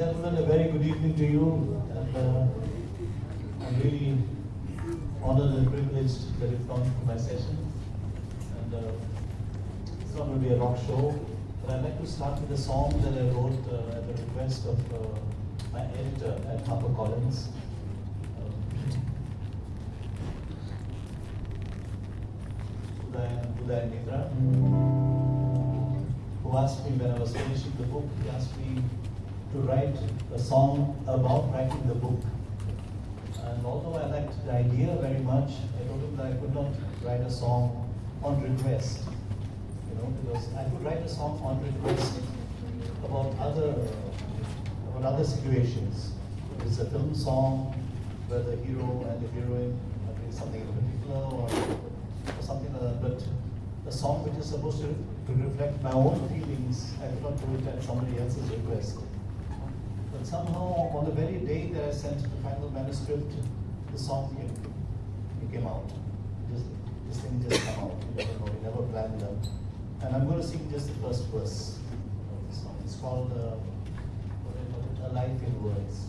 gentlemen, a very good evening to you. And uh, I'm really honored and privileged that you've come to my session. And uh, it's not going to be a rock show, but I'd like to start with a song that I wrote uh, at the request of uh, my editor at HarperCollins. Uday Mitra, who asked me when I was finishing the book, he asked me to write a song about writing the book. And although I liked the idea very much, I told him that I could not write a song on request. You know, because I could write a song on request about other about other situations. It's a film song where the hero and the heroine are doing something in particular or, or something like that. But a song which is supposed to, to reflect my own feelings, I could not do it at somebody else's request. But somehow, on the very day that I sent the final manuscript, the song came, it came out. Just, this thing just came out. You never never planned them. And I'm going to sing just the first verse of the song. It's called uh? A Life in Words.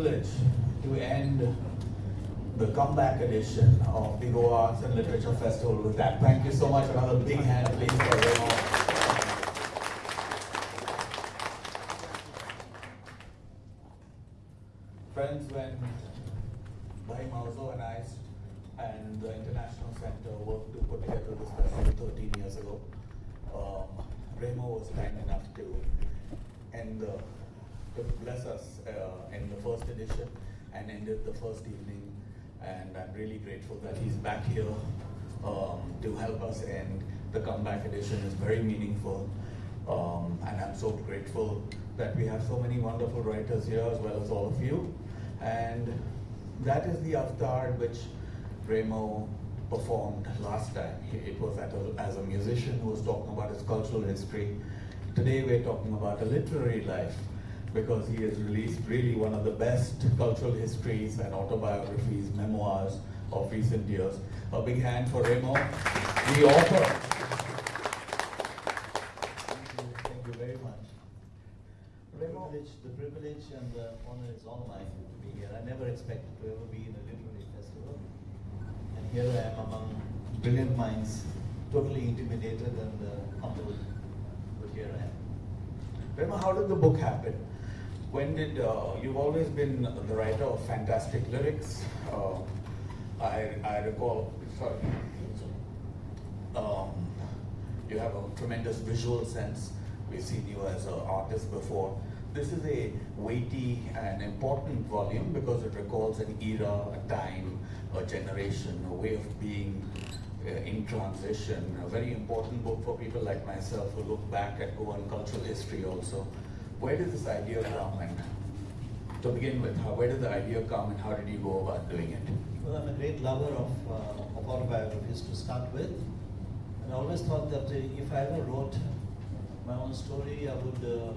Privilege to end the comeback edition of the Goa Arts and Literature Festival with that. Thank you so much. Another big hand, please, for. Friends, when Bhai Mauzo and I and the International Center worked to put together this festival 13 years ago, um, Remo was kind enough to end the bless us uh, in the first edition and ended the first evening. And I'm really grateful that he's back here um, to help us end the comeback edition is very meaningful. Um, and I'm so grateful that we have so many wonderful writers here as well as all of you. And that is the avatar which Remo performed last time. It was a, as a musician who was talking about his cultural history. Today we're talking about a literary life because he has released really one of the best cultural histories and autobiographies, memoirs of recent years. A big hand for Remo, the author. Thank you, thank you very much. The privilege, the privilege and the honor is all mine to be here. I never expected to ever be in a literary festival. And here I am among brilliant minds, totally intimidated and uh, humbled. But here I am. Remo, how did the book happen? When did uh, you've always been the writer of fantastic lyrics? Uh, I I recall. Sorry. Um, you have a tremendous visual sense. We've seen you as an artist before. This is a weighty and important volume because it recalls an era, a time, a generation, a way of being uh, in transition. A very important book for people like myself who look back at Goan cultural history also. Where did this idea come and to begin with, how, where did the idea come and how did you go about doing it? Well, I'm a great lover of, uh, of autobiographies to start with. And I always thought that uh, if I ever wrote my own story, I would, uh,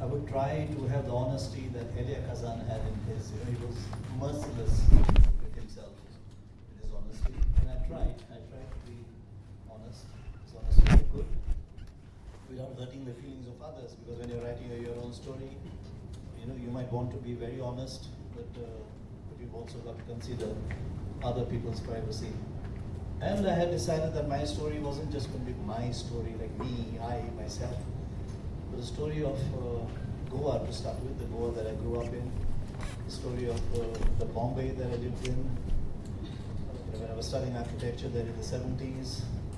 I would try to have the honesty that Elia Kazan had in his. You know, he was merciless with himself, with his honesty. And I tried. I tried to be honest, as honest as I could, without hurting the feelings Because when you're writing your own story, you know, you might want to be very honest, but, uh, but you've also got to consider other people's privacy. And I had decided that my story wasn't just going to be my story, like me, I, myself, but the story of uh, Goa to start with, the Goa that I grew up in, the story of uh, the Bombay that I lived in. When I was studying architecture there in the 70s, uh,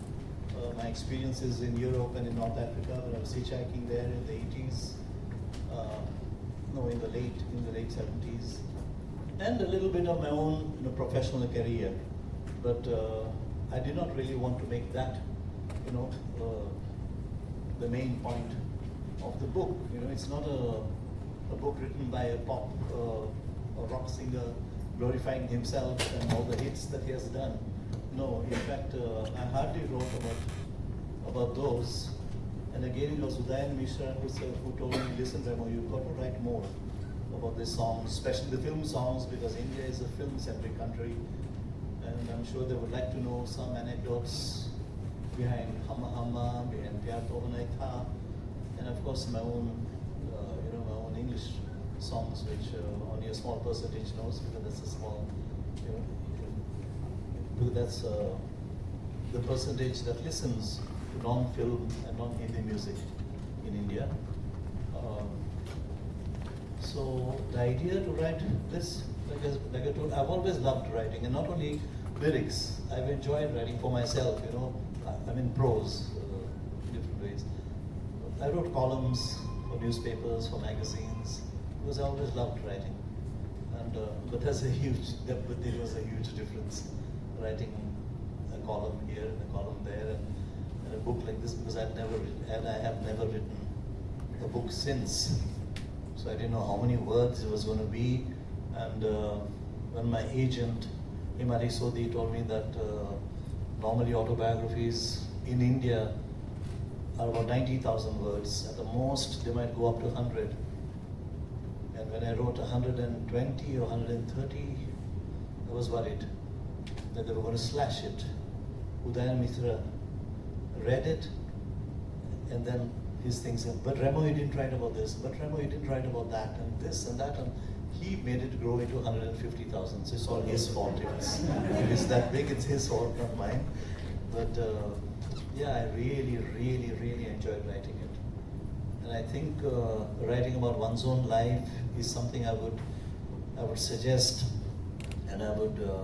my experiences in Europe and in North Africa when I was hitchhiking there in the 80s, uh, no, in the late in the late 70s, and a little bit of my own you know, professional career. But uh, I did not really want to make that, you know, uh, the main point of the book. You know, it's not a, a book written by a pop uh, a rock singer glorifying himself and all the hits that he has done. No, in fact, uh, I hardly wrote about about those. And again, it was Udayan Mitra who, said, who told me, listen, Remo, you've got to write more about these songs, especially the film songs, because India is a film-centric country. And I'm sure they would like to know some anecdotes behind Hamma Hamma, behind Pyar Tha, and of course my own, uh, you know, my own English songs, which uh, only a small percentage knows, because that's a small, you know, that's uh, the percentage that listens to non-film and non-Hindi music in India. Um, so the idea to write this, like I, like I told, I've always loved writing, and not only lyrics. I've enjoyed writing for myself. You know, I, I mean prose, uh, different ways. I wrote columns for newspapers, for magazines, because I always loved writing. And uh, but there's a huge, there, but there was a huge difference writing a column here and a column there, and, and a book like this because I've never written, and I have never written a book since. So I didn't know how many words it was going to be. And uh, when my agent, Himari Sodhi, told me that uh, normally autobiographies in India are about 90,000 words. At the most, they might go up to 100. And when I wrote 120 or 130, I was worried that they were going to slash it. Udayan Mitra read it, and then his things said, but Remo, you didn't write about this, but Remo, you didn't write about that, and this and that, and he made it grow into 150,000. So it's all his fault. It is, it is that big, it's his fault, not mine. But uh, yeah, I really, really, really enjoyed writing it. And I think uh, writing about one's own life is something I would, I would suggest, and I would uh,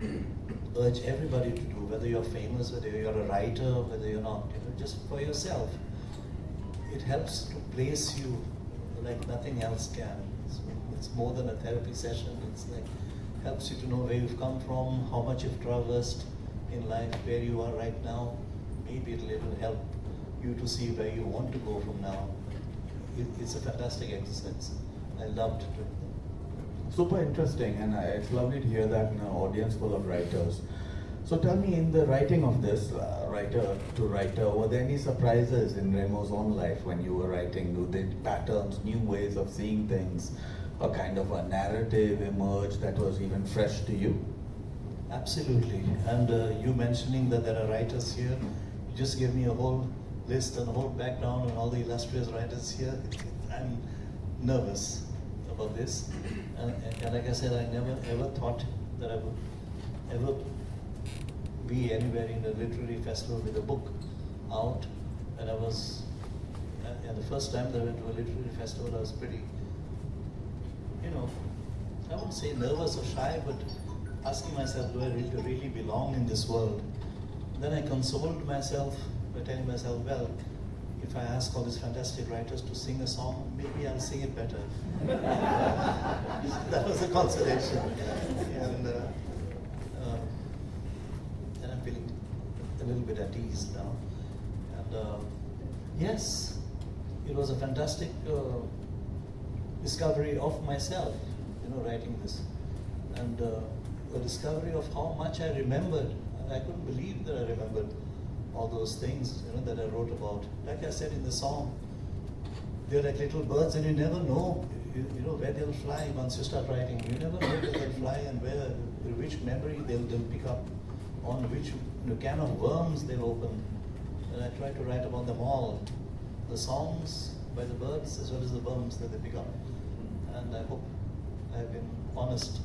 urge everybody to do, whether you're famous, whether you're a writer, whether you're not, you know, just for yourself. It helps to place you like nothing else can. It's, it's more than a therapy session. It's like helps you to know where you've come from, how much you've traversed in life, where you are right now. Maybe it'll, it'll help you to see where you want to go from now. It, it's a fantastic exercise. I loved doing that. Super interesting, and it's lovely to hear that in an audience full of writers. So tell me, in the writing of this, uh, writer to writer, were there any surprises in Remo's own life when you were writing? Did patterns, new ways of seeing things, a kind of a narrative emerge that was even fresh to you? Absolutely. And uh, you mentioning that there are writers here, you just gave me a whole list and a whole background on all the illustrious writers here. I'm nervous about this. And, and like I said, I never ever thought that I would ever be anywhere in a literary festival with a book out. And I was, and the first time that I went to a literary festival, I was pretty, you know, I wouldn't say nervous or shy, but asking myself, do I really, really belong in this world? Then I consoled myself by telling myself, well, if I ask all these fantastic writers to sing a song, maybe I'll sing it better. that was a consolation. And, uh, and I'm feeling a little bit at ease now. And uh, yes, it was a fantastic uh, discovery of myself, you know, writing this. And uh, the discovery of how much I remembered. I couldn't believe that I remembered all those things you know, that I wrote about. Like I said in the song, they're like little birds and you never know you, you, know where they'll fly once you start writing. You never know where they'll fly and where, which memory they'll, they'll pick up, on which you know, can of worms they'll open. And I try to write about them all. The songs by the birds as well as the worms that they pick up. And I hope I've been honest.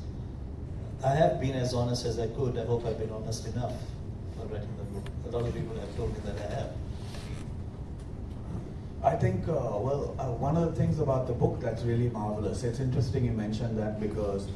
I have been as honest as I could. I hope I've been honest enough for writing the book. A people have told me that I have. I think, uh, well, uh, one of the things about the book that's really marvelous, it's interesting you mentioned that because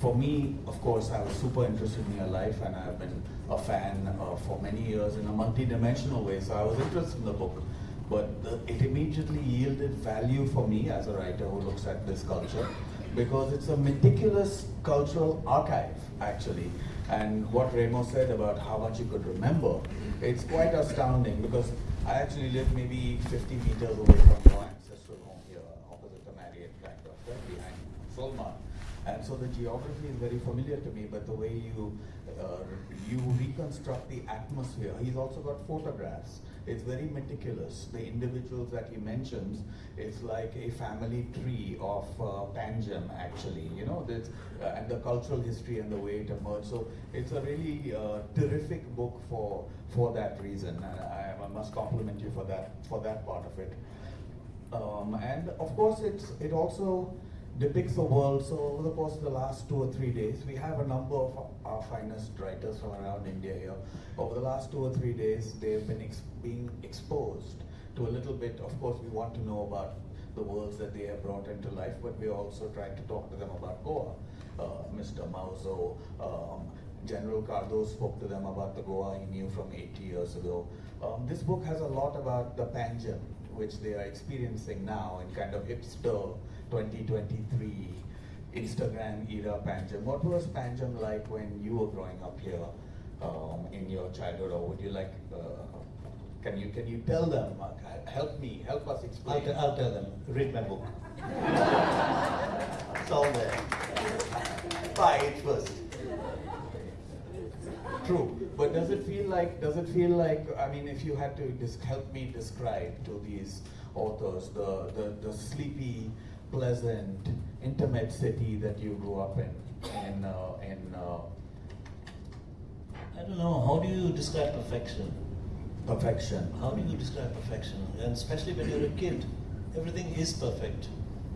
for me, of course, I was super interested in your life and I've been a fan uh, for many years in a multi-dimensional way, so I was interested in the book. But the, it immediately yielded value for me as a writer who looks at this culture because it's a meticulous cultural archive, actually. And what Remo said about how much you could remember, it's quite astounding because I actually live maybe 50 meters away from your ancestral home here, opposite the Marriott kind of, right behind Solmar. And so the geography is very familiar to me, but the way you uh, you reconstruct the atmosphere. He's also got photographs. It's very meticulous. The individuals that he mentions, it's like a family tree of uh, Panjim, actually. You know, uh, and the cultural history and the way it emerged. So it's a really uh, terrific book for for that reason. And I, I, must compliment you for that for that part of it. Um, and of course, it's it also depicts the world. So over the course of the last two or three days, we have a number of our finest writers from around India here. Over the last two or three days, they've been ex being exposed to a little bit. Of course, we want to know about the worlds that they have brought into life, but we're also trying to talk to them about Goa. Uh, Mr. Mauzo, um, General Cardo spoke to them about the Goa he knew from 80 years ago. Um, this book has a lot about the Panjim, which they are experiencing now in kind of hipster 2023 Instagram era Panjim. What was Panjim like when you were growing up here um, in your childhood, or would you like? Uh, can you can you tell them? Uh, help me, help us explain. I'll, I'll tell them. Read my book. it's all there. Buy it first. True, but does it feel like? Does it feel like? I mean, if you had to help me describe to these authors the the, the sleepy pleasant, intimate city that you grew up in? And, uh, in uh, I don't know. How do you describe perfection? Perfection. How do you describe perfection? And especially when you're a kid, everything is perfect.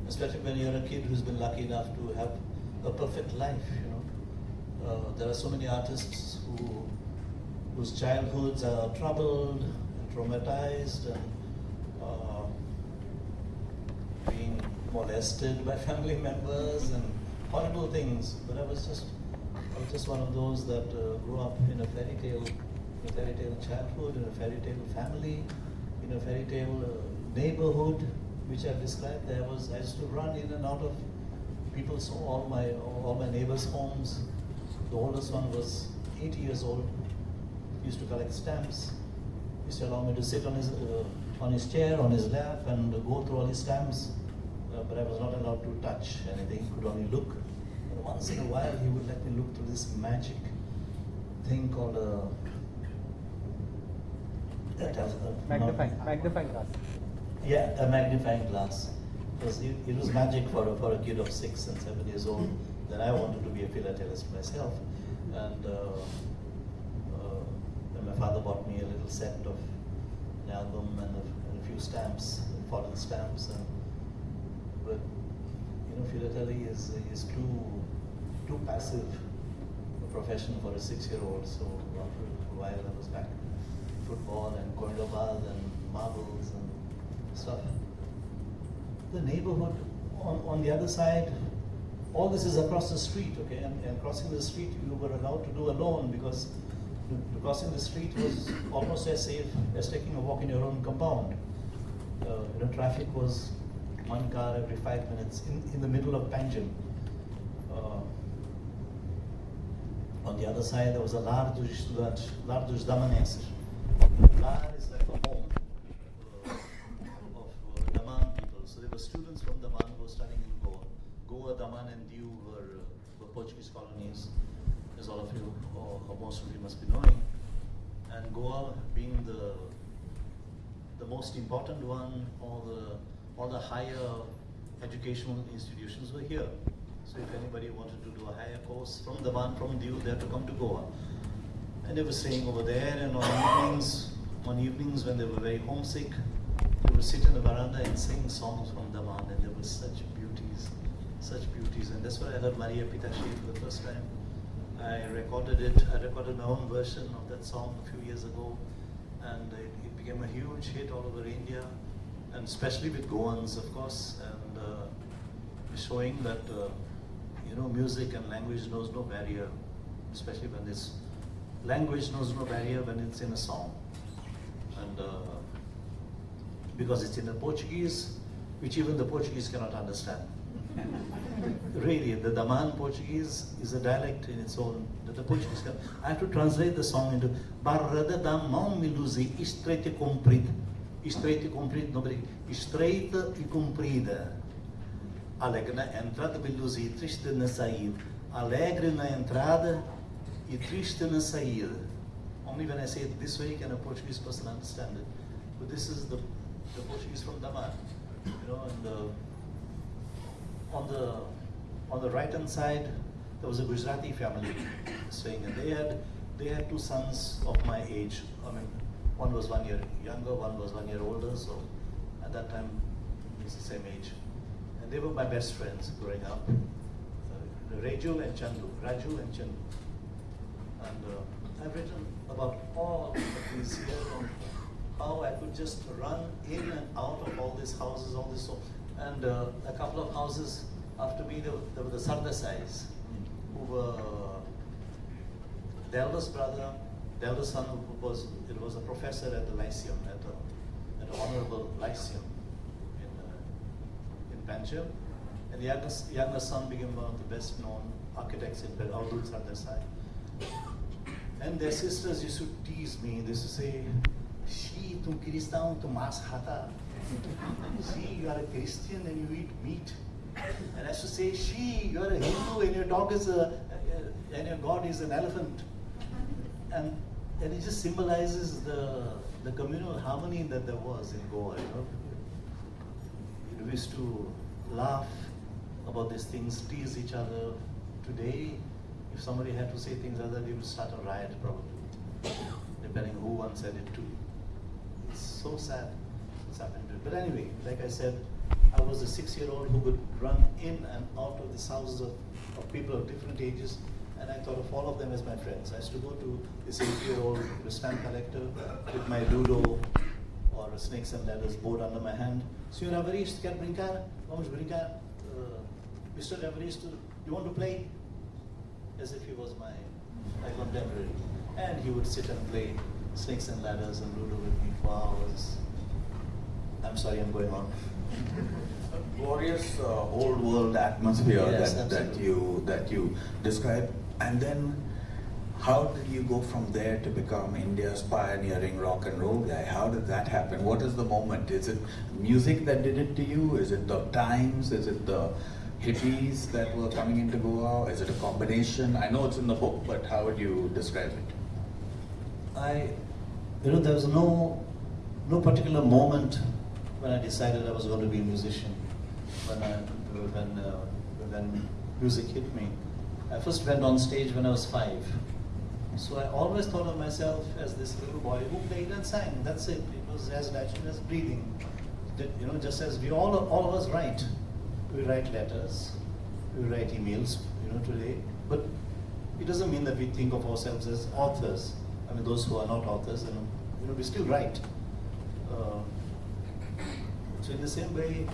Especially when you're a kid who's been lucky enough to have a perfect life. You know, uh, there are so many artists who whose childhoods are troubled, and traumatized, and uh, being molested by family members and horrible things. But I was just, I was just one of those that uh, grew up in a fairy tale, a fairy tale childhood, in a fairy tale family, in a fairy tale uh, neighborhood, which I've described there was I used to run in and out of people's all my all my neighbors' homes. The oldest one was 80 years old. He used to collect stamps. He used to allow me to sit on his uh, on his chair, on his lap, and go through all his stamps. Uh, but I was not allowed to touch anything. Could only look. And once in a while, he would let me look through this magic thing called a. that has a- Magnifying, magnifying glass. yeah, a magnifying glass. Because it, it was magic for a, for a kid of six and seven years old. Then I wanted to be a philatelist myself. And, uh, uh, then my father bought me a little set of an album and a, and a few stamps, foreign stamps. And, you know, philately is, is too, too passive a profession for a six-year-old. So after a while I was back football and corridor and marbles and stuff. The neighborhood on, on the other side, all this is across the street, okay? And, and crossing the street you were allowed to do alone because crossing the street was almost as safe as taking a walk in your own compound. Uh, you know, traffic was one car every five minutes in, in the middle of Panjim. Uh, on the other side, there was a large estudante, large damanenses. Lar is like a home uh, of uh, Daman people. So there were students from Daman who were studying in Goa. Goa, Daman, and Diu were, uh, were Portuguese colonies, as all of you, or, or most of you must be knowing. And Goa being the the most important one, all the all the higher educational institutions were here. So if anybody wanted to do a higher course from Daman, from Diu, they had to come to Goa. And they were staying over there, and on evenings, on evenings when they were very homesick, they would sit in the veranda and sing songs from Daman, and there were such beauties, such beauties. And that's where I heard Maria Pitache for the first time. I recorded it, I recorded my own version of that song a few years ago, and it, it became a huge hit all over India, and especially with Goans, of course, and uh, showing that, uh, you know, music and language knows no barrier, especially when it's language knows no barrier when it's in a song. And uh, because it's in the Portuguese, which even the Portuguese cannot understand. really, the Daman Portuguese is a dialect in its own the Portuguese can. I have to translate the song into Barra da Damão me luzi estreita e Estreita e comprida, não brinco. Estreita e comprida. Alegre na entrada, me luzi triste na saída. Alegre na entrada e triste na saída. Only when I say it this way can a Portuguese person understand it. But this is the, the Portuguese from Daman. You know, and uh, on the on the right hand side there was a Gujarati family staying and they had they had two sons of my age. I mean one was one year younger, one was one year older, so at that time it's the same age. And they were my best friends growing up. Uh, Raju and Chandu, Raju and Chandu. And uh, I've written about all of these here how I could just run in and out of all these houses, all this. And uh, a couple of houses after me, there, there were the Sardasais, who were the eldest brother, the eldest son was, it was a professor at the Lyceum, at the, at the Honorable Lyceum in, uh, in Panjim. And the youngest, younger son became one of the best known architects in Bel Abdul Sardasai. And their sisters used to tease me. They used to say, She, tum cristão, tu mas. She, you are a Christian and you eat meat. And I used to say, She, you are a Hindu and your dog is a- and your God is an elephant. And, and it just symbolizes the, the communal harmony that there was in Goa, you know. We used to laugh about these things, tease each other. Today, if somebody had to say things that, they would start a riot probably, depending who one said it to. It's so sad what's it. But anyway, like I said, I was a six-year-old who could run in and out of these houses of, of people of different ages, and I thought of all of them as my friends. I used to go to this eight-year-old stamp collector with my ludo or a snakes and ladders board under my hand. Senhor Evaristo, quer brincar? Vamos brincar. Uh, Mr. Evaristo, you want to play? As if he was my, my contemporary. And he would sit and play snakes and ladders and ludo with me for hours. I'm sorry, I'm going on. glorious uh, old world atmosphere Yes, that, that you that you describe and then how did you go from there to become India's pioneering rock and roll guy? How did that happen? What is the moment? Is it music that did it to you? Is it the times? Is it the hippies that were coming into Goa? Is it a combination? I know it's in the book, but how would you describe it? I, you know, there was no, no particular moment when I decided I was going to be a musician. When I, when, uh, when music hit me, I first went on stage when I was five. So I always thought of myself as this little boy who played and sang. That's it. It was as natural as breathing. You know, just as we all, all of us write. We write letters, we write emails, you know, today. But it doesn't mean that we think of ourselves as authors. I mean, those who are not authors, you know, we still write. Uh, so in the same way,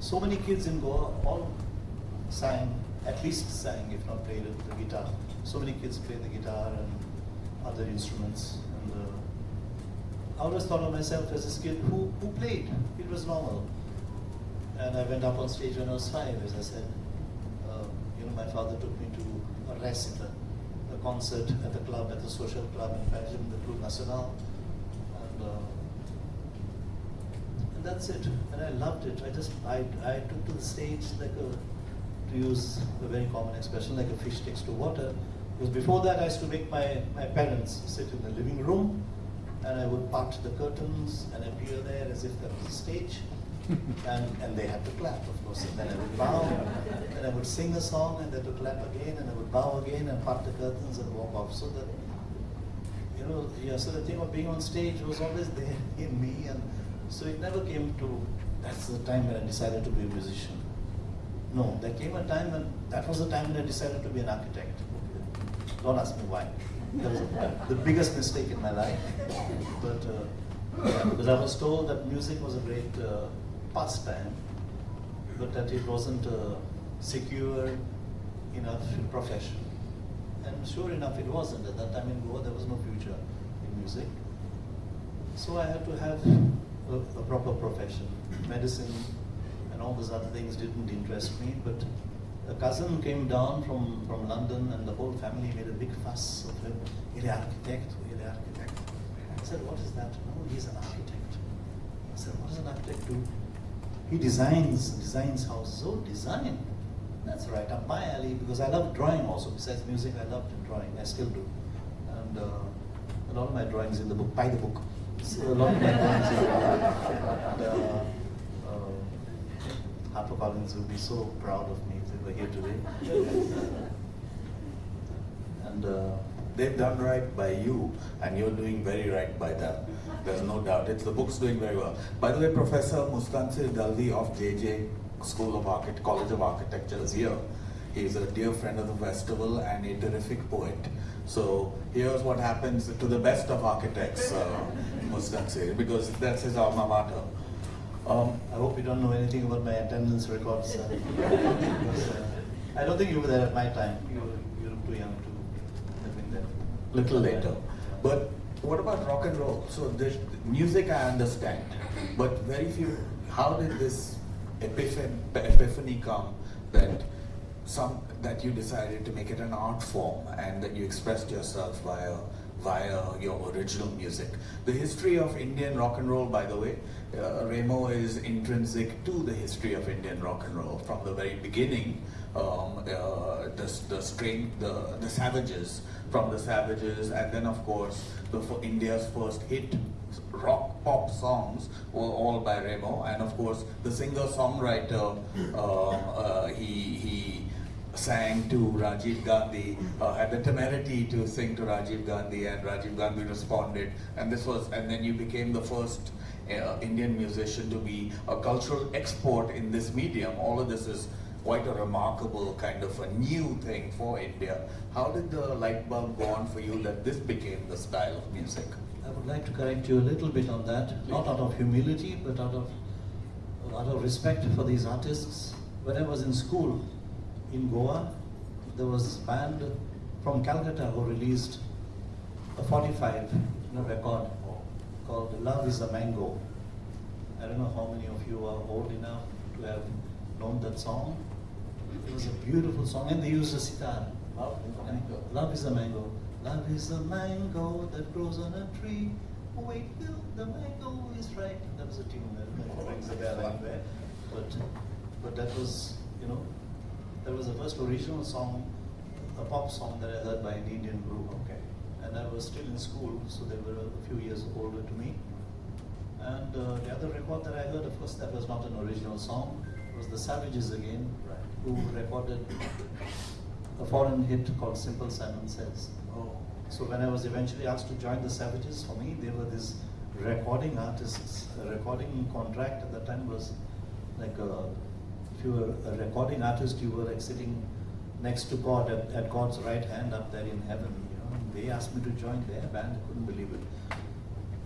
so many kids in Goa all sang, at least sang, if not played the guitar. So many kids play the guitar and other instruments. And uh, I always thought of myself as this kid who, who played. It was normal. And I went up on stage when I was five, as I said. Uh, you know, my father took me to a recital, a concert at the club, at the social club in Belgium, the Club National. And, uh, and that's it. And I loved it. I just, I, I took to the stage like a, to use a very common expression, like a fish takes to water. Because before that, I used to make my, my parents sit in the living room, and I would part the curtains and appear there as if that was a stage. and, and they had to clap, of course. And then I would bow, and I would sing a song, and they had to clap again, and I would bow again and part the curtains and walk off. So that, you know, yeah, so the thing of being on stage was always there in me, and so it never came to, that's the time when I decided to be a musician. No, there came a time when, that was the time when I decided to be an architect. Don't ask me why. That was the biggest mistake in my life. But, uh, yeah, because I was told that music was a great uh, pastime, but that it wasn't a secure enough profession. And sure enough, it wasn't. At that time in Goa, there was no future in music. So I had to have a, a proper profession. Medicine and all those other things didn't interest me, but a cousin came down from, from London and the whole family made a big fuss of him. He's est architect, he's est architect. I said, what is that? No, he's an architect. I said, what does an architect do? He designs, designs houses. Oh, design. That's right up my alley because I love drawing also. Besides music, I loved drawing. I still do. And uh, a lot of my drawings in the book, by the book. So a lot of my drawings in the book. And, uh, HarperCollins would be so proud of me if they were here today. and uh, They've done right by you, and you're doing very right by them. There's no doubt. It's the book's doing very well. By the way, Professor Mustansir Dalvi of JJ School of Architect, College of Architecture is here. He's a dear friend of the festival and a terrific poet. So here's what happens to the best of architects, uh, because that's his alma mater. Um, I hope you don't know anything about my attendance records. uh, because, uh, I don't think you were there at my time. You were, you too young to have been there. little later. But what about rock and roll? So this music I understand, but very few. How did this epiphan, epiphany come that some that you decided to make it an art form and that you expressed yourself via via your original music? The history of Indian rock and roll, by the way, uh, Remo is intrinsic to the history of Indian rock and roll from the very beginning. Um, uh, the the strain, the the Savages, from the Savages, and then of course the India's first hit rock pop songs were all by Remo, and of course the singer songwriter um, uh, he he sang to Rajiv Gandhi, uh, had the temerity to sing to Rajiv Gandhi, and Rajiv Gandhi responded, and this was, and then you became the first uh, Indian musician to be a cultural export in this medium. All of this is quite a remarkable kind of a new thing for India. How did the light bulb go on for you that this became the style of music? I would like to correct you a little bit on that, not out of humility, but out of out of respect for these artists. When I was in school in Goa, there was a band from Calcutta who released a 45 you know, record called Love is a Mango. I don't know how many of you are old enough to have known that song. It was a beautiful song, and they used a sitar. Love is a mango. Love is a mango. Love is a mango that grows on a tree. Wait till the mango is ripe. That was a tune that oh, rings a bell anywhere. But, but that was, you know, that was the first original song, a pop song that I heard by an Indian group. Okay. And I was still in school, so they were a few years older to me. And uh, the other record that I heard, of course, that was not an original song. It was the Savages again, Right. who recorded a foreign hit called Simple Simon Says. Oh. So when I was eventually asked to join the Savages, for me, they were these recording artists. A recording contract at the time was like a, if you were a recording artist, you were like sitting next to God at, at God's right hand up there in heaven. They asked me to join their band. I couldn't believe it.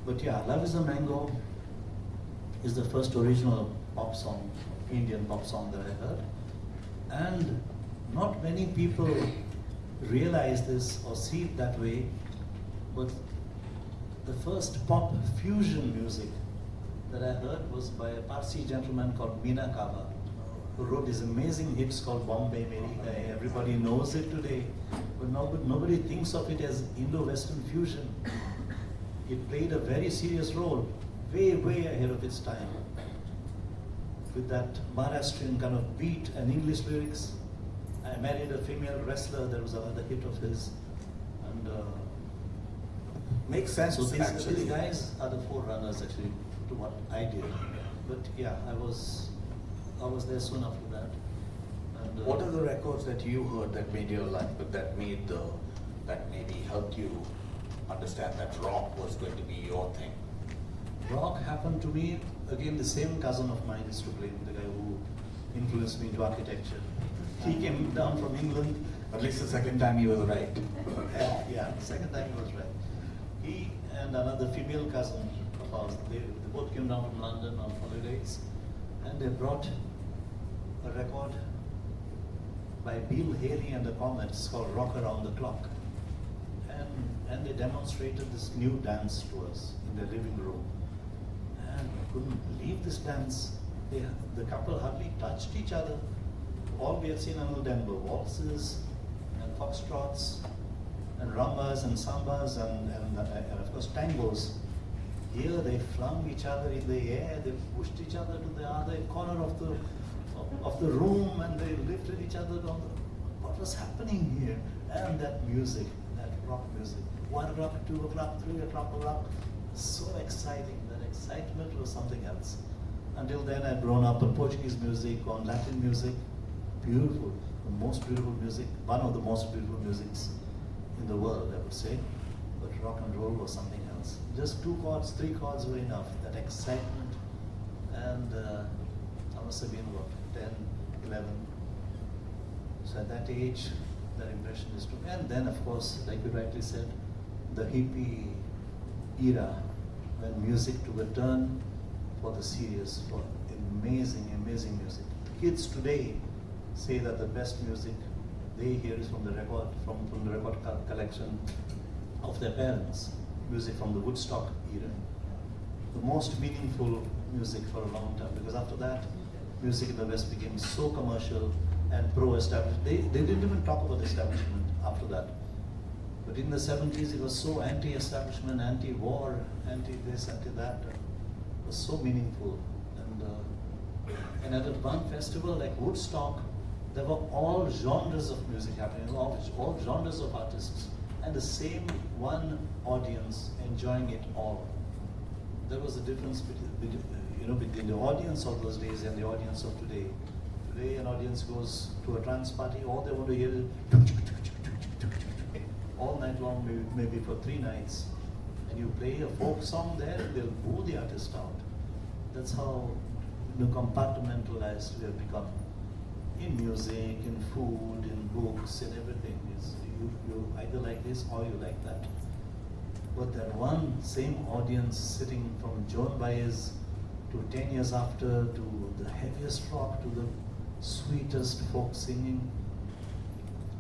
But yeah, Love Is a Mango is the first original pop song, Indian pop song that I heard. And not many people realize this or see it that way, but the first pop fusion music that I heard was by a Parsi gentleman called Mina Kava, who wrote these amazing hits called Bombay Meri Everybody knows it today, but nobody, nobody thinks of it as Indo-Western fusion. It played a very serious role, way, way ahead of its time. With that Maharashtrian kind of beat and English lyrics. I married a female wrestler, that was another hit of his. And uh, Makes sense, so these, actually. these guys are the forerunners actually to what I did. But yeah, I was I was there soon after that. And, uh, What are the records that you heard that made your life, that made the, that maybe helped you understand that rock was going to be your thing? Rock happened to me, again, the same cousin of mine is to blame, the guy who influenced me into architecture. He came down from England. At least the second time he was right. Yeah, yeah, second time he was right. He and another female cousin of ours, they, they both came down from London on holidays, and they brought a record by Bill Haley and the Comets called Rock Around the Clock. And, and they demonstrated this new dance to us in their living room. And I couldn't believe this dance. They, the couple hardly touched each other. All we had seen then were waltzes and foxtrots and rumbas and sambas and, and, uh, and of course tangos. Here they flung each other in the air, they pushed each other to the other corner of the of, the room and they lifted each other on the what was happening here? And that music, that rock music. One o'clock, two o'clock, three o'clock, o'clock. So exciting. That excitement was something else. Until then I'd grown up on Portuguese music, on Latin music. Beautiful. The most beautiful music, one of the most beautiful musics in the world, I would say. But rock and roll was something else. Just two chords, three chords were enough. That excitement. And uh, I must have been what, 10, 11. So at that age, that impression is true. And then, of course, like you rightly said, the hippie era, when music took a turn for the serious, for amazing, amazing music. Kids today say that the best music they hear is from the record, from, from the record co- collection of their parents, music from the Woodstock era. The most meaningful music for a long time, because after that, music in the West became so commercial and pro-establishment. They, they didn't even talk about establishment after that. But in the 70s, it was so anti-establishment, anti-war, anti-this, anti-that. It was so meaningful. And, uh, and at a one festival like Woodstock, there were all genres of music happening, all, all genres of artists, and the same one audience enjoying it all. There was a difference between, you know, between the audience of those days and the audience of today. Today, an audience goes to a trance party, all they want to hear all night long, maybe, maybe for three nights. And you play a folk song there, they'll boo the artist out. That's how you know, compartmentalized we have become. In music, in food, in books, in everything. It's, you, you either like this or you like that. But that one same audience sitting from Joan Baez to 10 years after to the heaviest rock to the sweetest folk singing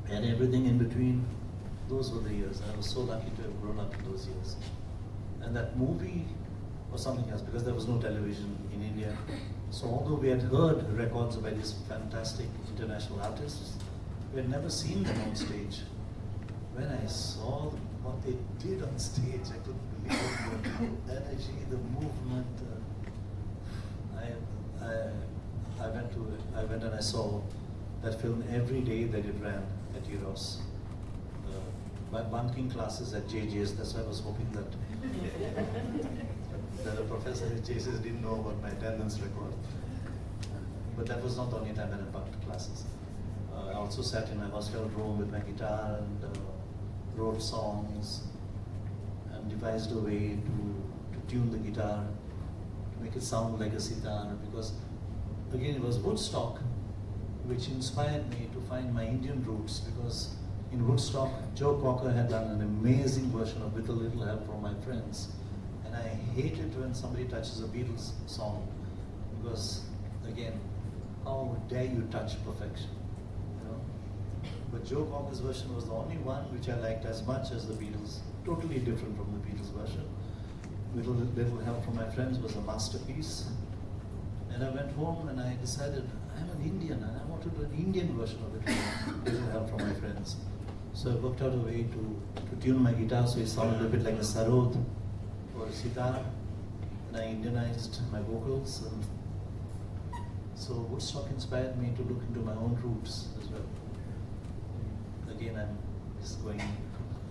and everything in between, those were the years. I was so lucky to have grown up in those years. And that movie was something else because there was no television in India. So although we had heard records by these fantastic international artists, we had never seen them on stage. When I saw what they did on stage, I couldn't believe it. The energy, the movement. Uh, I, I, went to I went and I saw that film every day that it ran at Eros. Uh, my bunking classes at JJ's, that's why I was hoping that that the professor at JJ's didn't know about my attendance record. But that was not the only time that I bunked classes. Uh, I also sat in my hostel room with my guitar and uh, wrote songs and devised a way to, to tune the guitar, make it sound like a sitar because again it was Woodstock which inspired me to find my Indian roots because in Woodstock, Joe Cocker had done an amazing version of With a Little Help from My Friends. And I hate it when somebody touches a Beatles song because, again, how dare you touch perfection? You know? But Joe Cocker's version was the only one which I liked as much as the Beatles, totally different from the Beatles version. A Little Help from My Friends was a masterpiece. And I went home and I decided I'm an Indian and I want to do an Indian version of it little help from my friends. So I worked out a way to, to tune my guitar so it sounded a bit like a sarod or a sitar. And I Indianized my vocals. And so Woodstock inspired me to look into my own roots as well. Again, I'm just going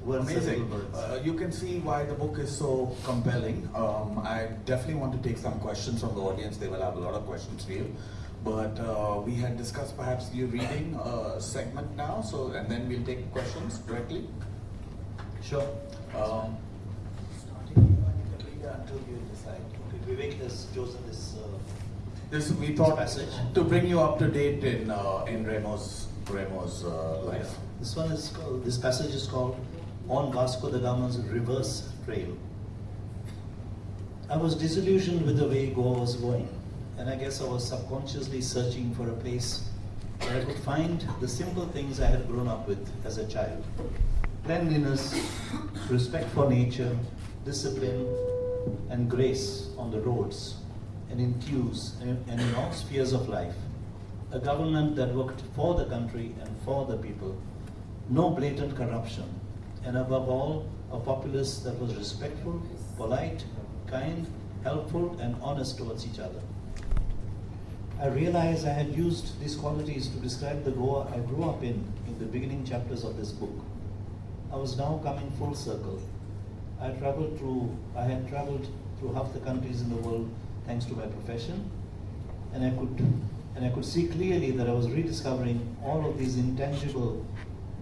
Amazing. little words. Uh, you can see why the book is so compelling. Um, I definitely want to take some questions from the audience. They will have a lot of questions for you. But uh, we had discussed perhaps you reading a segment now, so and then we'll take questions directly. Sure. Um, Starting you can read until you decide. Okay, Vivek has chosen this. Uh, this we thought passage. to bring you up to date in uh, in Remo's Remo's uh, life. This one is called, this passage is called On Vasco da Gama's Reverse Trail. I was disillusioned with the way Goa was going, and I guess I was subconsciously searching for a place where I could find the simple things I had grown up with as a child cleanliness, respect for nature, discipline, and grace on the roads and in queues and and in all spheres of life. A government that worked for the country and for the people, no blatant corruption, and above all, a populace that was respectful, polite, kind, helpful, and honest towards each other. I realized I had used these qualities to describe the Goa I grew up in in the beginning chapters of this book. I was now coming full circle. I traveled through I had traveled through half the countries in the world thanks to my profession, and I could and I could see clearly that I was rediscovering all of these intangible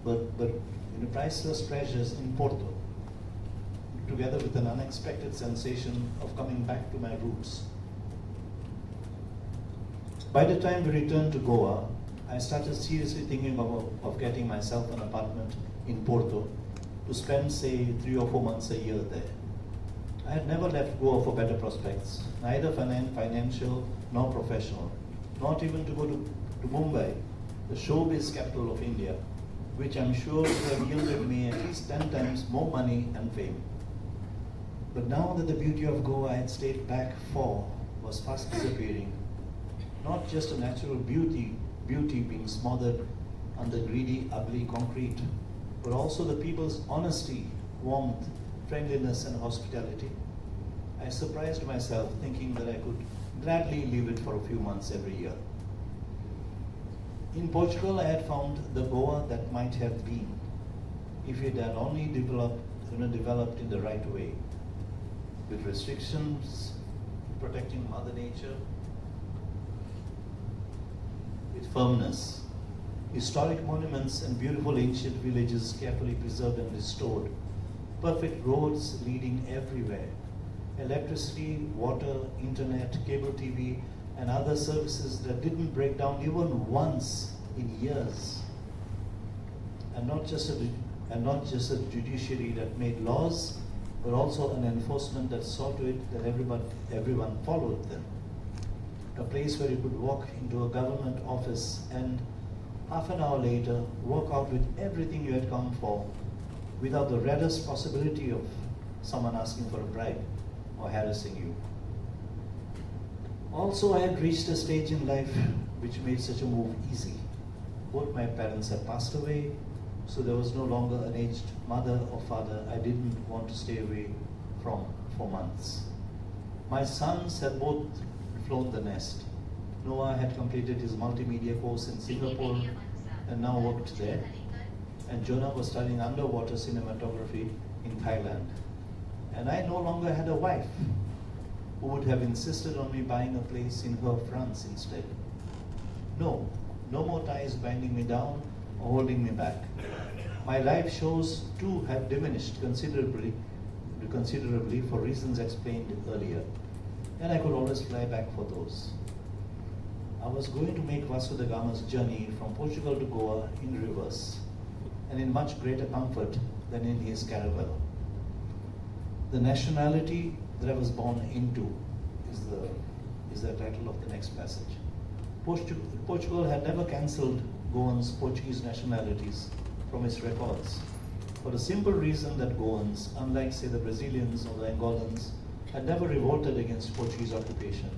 but but know, priceless treasures in Porto, together with an unexpected sensation of coming back to my roots. By the time we returned to Goa, I started seriously thinking of, of getting myself an apartment in Porto to spend, say, three or four months a year there. I had never left Goa for better prospects, neither finan- financial nor professional, not even to go to, to Mumbai, the showbiz capital of India, which I'm sure would have yielded me at least 10 times more money and fame. But now that the beauty of Goa I had stayed back for was fast disappearing, not just a natural beauty, beauty being smothered under greedy, ugly concrete, but also the people's honesty, warmth, friendliness, and hospitality. I surprised myself thinking that I could gladly leave it for a few months every year. In Portugal, I had found the Goa that might have been, if it had only developed, you know, developed in the right way, with restrictions protecting Mother Nature, with firmness, historic monuments and beautiful ancient villages carefully preserved and restored, perfect roads leading everywhere, electricity, water, internet, cable TV, and other services that didn't break down even once in years. And not just a, and not just a judiciary that made laws, but also an enforcement that saw to it that everyone, everyone followed them. A place where you could walk into a government office and half an hour later walk out with everything you had come for without the reddest possibility of someone asking for a bribe or harassing you. Also, I had reached a stage in life which made such a move easy. Both my parents had passed away, so there was no longer an aged mother or father I didn't want to stay away from for months. My sons had both flown the nest. Noah had completed his multimedia course in Singapore and now worked there. And Jonah was studying underwater cinematography in Thailand. And I no longer had a wife who would have insisted on me buying a place in her France instead. No, no more ties binding me down or holding me back. My live shows too have diminished considerably, considerably for reasons explained earlier, and I could always fly back for those. I was going to make Vasco da Gama's journey from Portugal to Goa in reverse, and in much greater comfort than in his caravel. The nationality that I was born into is the, is the title of the next passage. Portu- Portugal had never cancelled Goans' Portuguese nationalities from its records for the simple reason that Goans, unlike say the Brazilians or the Angolans, had never revolted against Portuguese occupation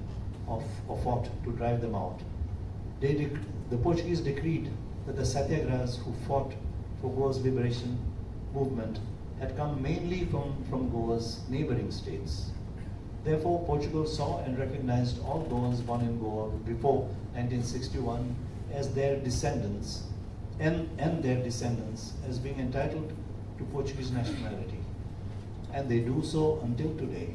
or, or fought to drive them out. The Portuguese decreed that the satyagrahas who fought for Goa's liberation movement had come mainly from, from Goa's neighboring states. Therefore, Portugal saw and recognized all Goans born in Goa before 1961 as their descendants and, and their descendants as being entitled to Portuguese nationality. And they do so until today.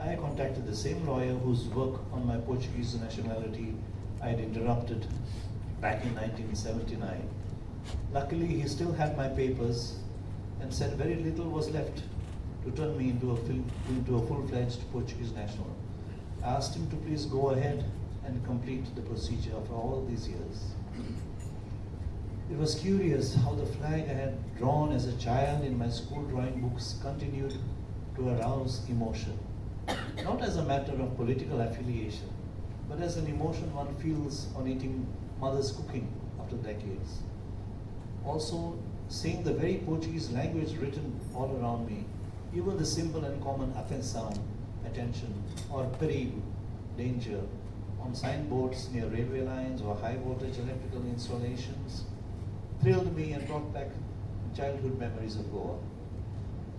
I contacted the same lawyer whose work on my Portuguese nationality I had interrupted back in 1979. Luckily, he still had my papers and said very little was left to turn me into a, into a full-fledged Portuguese national. I asked him to please go ahead and complete the procedure for all these years. It was curious how the flag I had drawn as a child in my school drawing books continued to arouse emotion. Not as a matter of political affiliation, but as an emotion one feels on eating mother's cooking after decades. Also, seeing the very Portuguese language written all around me, even the simple and common atenção, attention, or perigo, danger, on signboards near railway lines or high voltage electrical installations, thrilled me and brought back childhood memories of Goa.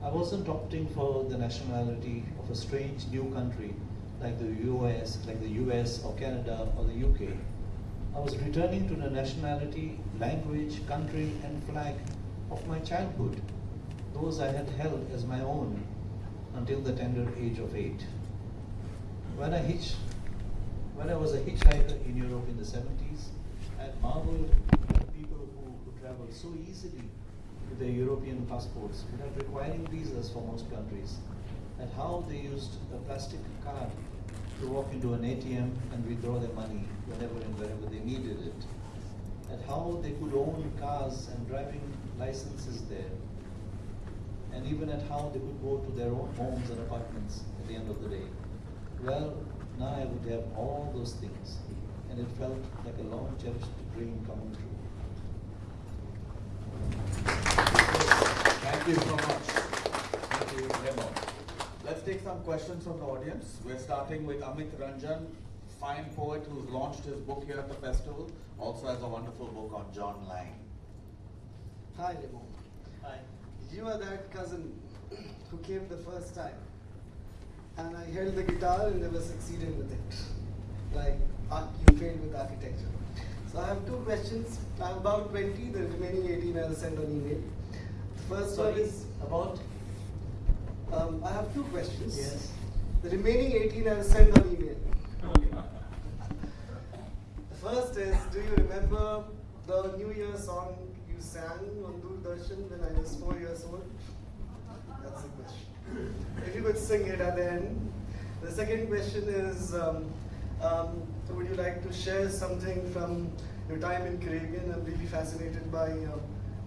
I wasn't opting for the nationality of a strange new country like the US, like the US or Canada or the UK. I was returning to the nationality, language, country, and flag of my childhood, those I had held as my own until the tender age of eight. When I hitched, when I was a hitchhiker in Europe in the 70s, I marveled at people who could travel so easily with their European passports without requiring visas for most countries, and how they used a plastic card to walk into an ATM and withdraw their money whenever and wherever they needed it, and how they could own cars and driving licenses there, and even at how they could go to their own homes and apartments at the end of the day. Well, now I would have all those things, and it felt like a long cherished dream coming true. Thank you so much. Thank you, Remo. Let's take some questions from the audience. We're starting with Amit Ranjan, fine poet who's launched his book here at the festival, also has a wonderful book on John Lang. Hi, Remo. Hi. You are that cousin who came the first time. And I held the guitar and never succeeded with it. Like arch- you failed with architecture. So I have two questions. I'm about 20, the remaining 18 I'll send on email. The first one is about? um, I have two questions. Yes. The remaining 18 I'll send on email. The first is, do you remember the New Year song you sang on Doordarshan when I was four years old? That's the question. If you could sing it at the end. The second question is, um, um, would you like to share something from your time in Caribbean? I'm really fascinated by uh,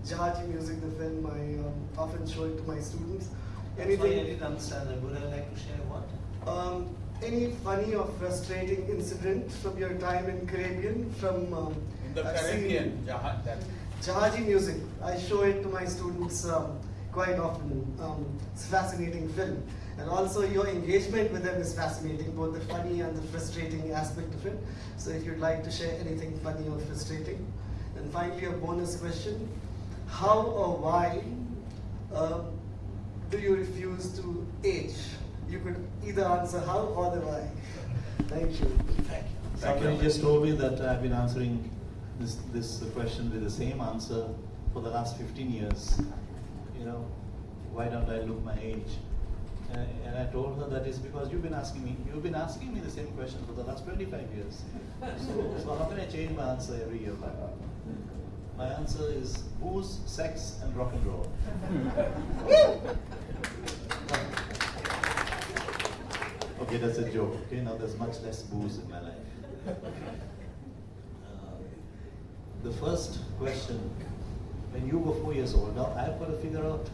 Jahaji music, the film. I um, often show it to my students. Sorry, I didn't understand that. Would I like to share what? Um, any funny or frustrating incident from your time in Caribbean? From um, In the I've Caribbean, Jahan, that, Jahaji music. I show it to my students um, quite often. Um, it's a fascinating film. And also your engagement with them is fascinating, both the funny and the frustrating aspect of it. So if you'd like to share anything funny or frustrating. And finally, a bonus question. How or why uh, do you refuse to age? You could either answer how or the why. Thank you. Thank you. Somebody just told me that I've been answering this, this question with the same answer for the last 15 years. You know, why don't I look my age? Uh, and I told her that is because you've been asking me, you've been asking me the same question for the last 25 years. So, so how can I change my answer every year? My answer is booze, sex, and rock and roll. okay, that's a joke. Okay, now there's much less booze in my life. The first question, when you were four years old, now I've got to figure out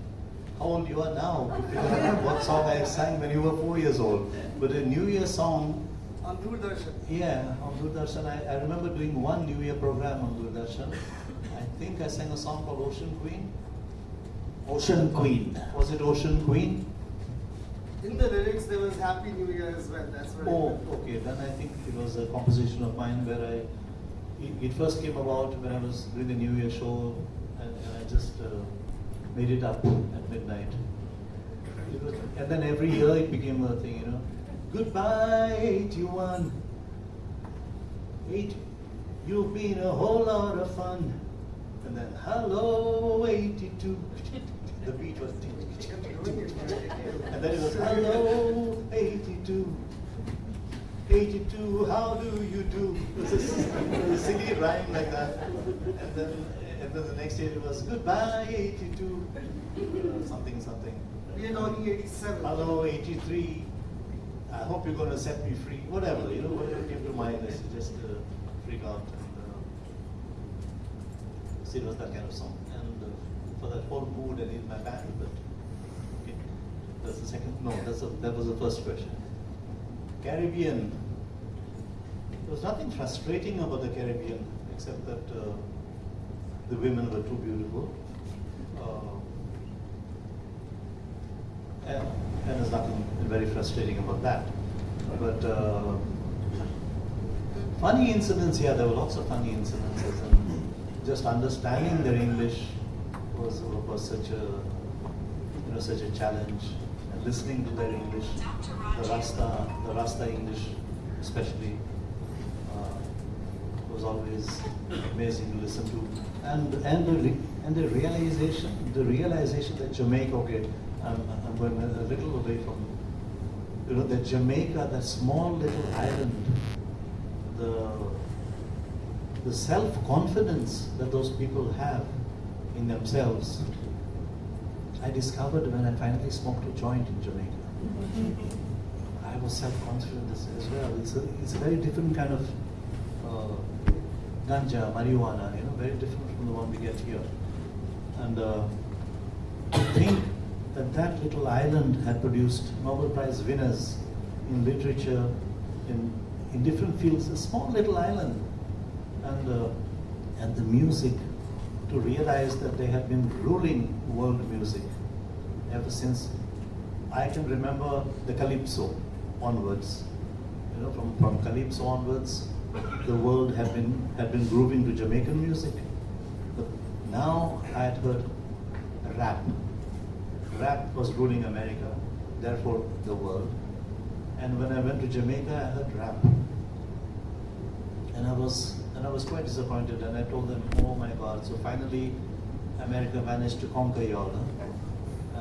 how old you are now to figure out what song I sang when you were four years old. But a New Year song, On Doordarshan. yeah, on Doordarshan, I, I remember doing one New Year program on Doordarshan. I think I sang a song called Ocean Queen. Ocean Queen. Was it Ocean Queen? In the lyrics, there was Happy New Year as well. That's what Oh, remember. okay. Then I think it was a composition of mine where I, it, first came about when I was doing the New Year show, and, and I just uh, made it up at midnight. Was, and then every year it became a thing, you know. Goodbye, 81. Eight, you've been a whole lot of fun. And then, hello, 82. The beat was. And then it was, hello, 82. 82, how do you do? It a, silly rhyme like that. And then, and then the next day it was, goodbye, 82. Uh, something, something. We are talking 87. Hello, 83. I hope you're going to set me free. Whatever, you know, whatever came to mind, is just uh, freak out. And, uh, so it was that kind of song. And uh, for that whole mood, I need my band. But okay, that's the second. No, that's a, that was the first question. Caribbean. There was nothing frustrating about the Caribbean except that uh, the women were too beautiful. Uh, and, and there's nothing very frustrating about that. But uh, funny incidents, yeah, there were lots of funny incidences, and just understanding their English was was such a you know such a challenge. Listening to their English, the Rasta, the Rasta English, especially, uh, was always amazing to listen to. And and the and the realization, the realization that Jamaica, okay, I'm, I'm going a little away from, you know, that Jamaica, that small little island, the the self-confidence that those people have in themselves, I discovered when I finally smoked a joint in Jamaica. I was self-confident as, as well. It's a, it's a very different kind of uh, ganja, marijuana, you know, very different from the one we get here. And uh, to think that that little island had produced Nobel Prize winners in literature, in, in different fields, a small little island, and, uh, and the music, to realize that they had been ruling world music ever since I can remember the Calypso onwards. You know, from, from Calypso onwards, the world had been, had been grooving to Jamaican music. But now I had heard rap. Rap was ruling America, therefore the world. And when I went to Jamaica, I heard rap. And I was and I was quite disappointed and I told them, oh my god, so finally America managed to conquer y'all. Huh?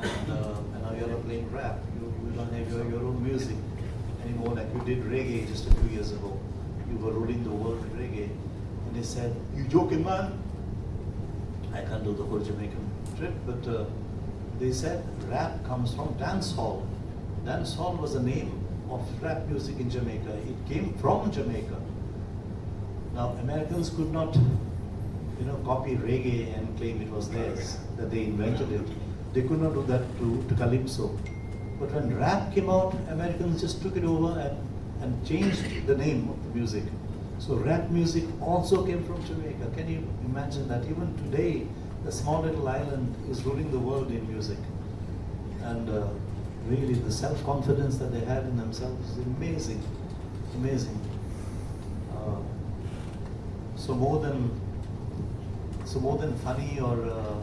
And, uh, and now you're playing rap. You, you don't have your, your own music anymore like you did reggae just a few years ago. You were ruling the world with reggae. And they said, you joking man? I can't do the whole Jamaican trip, but uh, they said rap comes from dance hall. Dance hall was the name of rap music in Jamaica. It came from Jamaica. Now Americans could not, you know, copy reggae and claim it was theirs, that they invented it. They could not do that to, to Calypso. But when rap came out, Americans just took it over and, and changed the name of the music. So rap music also came from Jamaica. Can you imagine that even today, a small little island is ruling the world in music. And uh, really, the self confidence that they have in themselves is amazing. Amazing. Uh, so, more than so more than funny or, uh,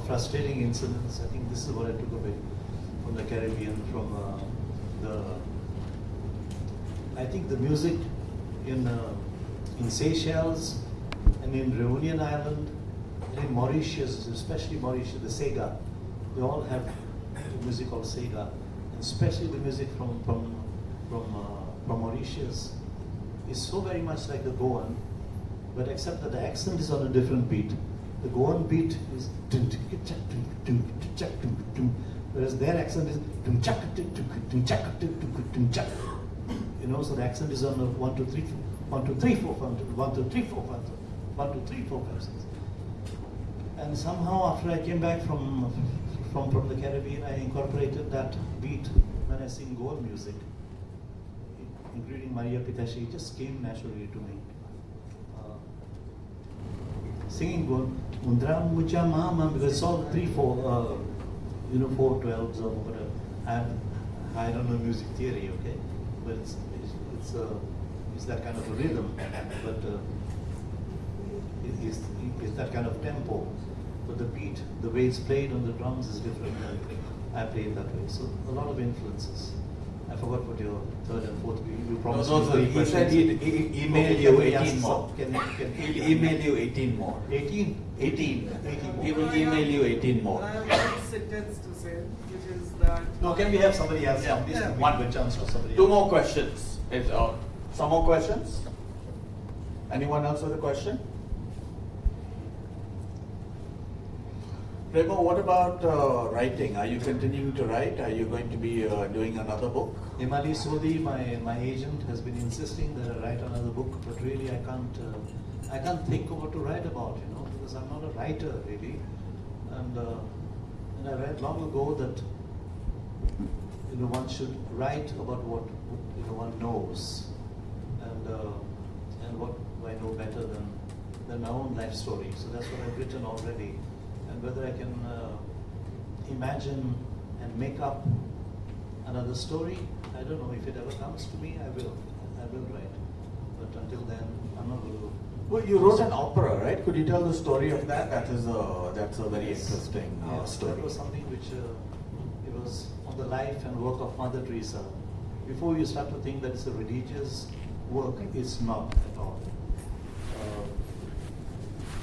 frustrating incidents, I think this is what I took away from the Caribbean, from uh, the. I think the music in uh, in Seychelles and in Reunion Island and in Mauritius, especially Mauritius, the Sega, they all have music called Sega, and especially the music from from from uh, from Mauritius is so very much like the Goan, but except that the accent is on a different beat. The Goan beat is whereas their accent is. You know, so the accent is on a one two three four, one two three four one two one two three four one two one two three four five six. And somehow after I came back from from from the Caribbean, I incorporated that beat when I sing Goan music including Maria Pitache, it just came naturally to me. Singing good, Undra Mucha Mama, because all three, four, uh, you know, four twelves or whatever. And I don't know music theory, okay, but it's it's uh, it's that kind of a rhythm, but uh, it, it's, it's that kind of tempo. But the beat, the way it's played on the drums is different. I play it that way. So a lot of influences. I forgot what your third and fourth. You, you No, promised no, me sir, three he said he'd e- email Okay, you can we ask 18 more. Can, can, He'll email you 18 more. 18? 18. 18 He will email you 18 more. I have one sentence to say, which is that. No, can we have somebody else Yeah. come? This Yeah. will be a good chance for somebody Two else. more questions. Is, uh, some more questions? Anyone else with a question? Remo, what about uh, writing? Are you continuing to write? Are you going to be uh, doing another book? Imali Sodhi, my, my agent, has been insisting that I write another book, but really I can't uh, I can't think of what to write about, you know, because I'm not a writer really. And, uh, and I read long ago that you know one should write about what you know one knows, and uh, and what I know better than than my own life story. So that's what I've written already, and whether I can uh, imagine and make up another story. I don't know if it ever comes to me. I will. I will write. But until then, I'm not going to. Well, you wrote an opera, right? Could you tell the story of that? That is a that's a very Yes. interesting uh, Yes, story. That was something which uh, it was on the life and work of Mother Teresa. Before you start to think that it's a religious work, it's not at all. Uh,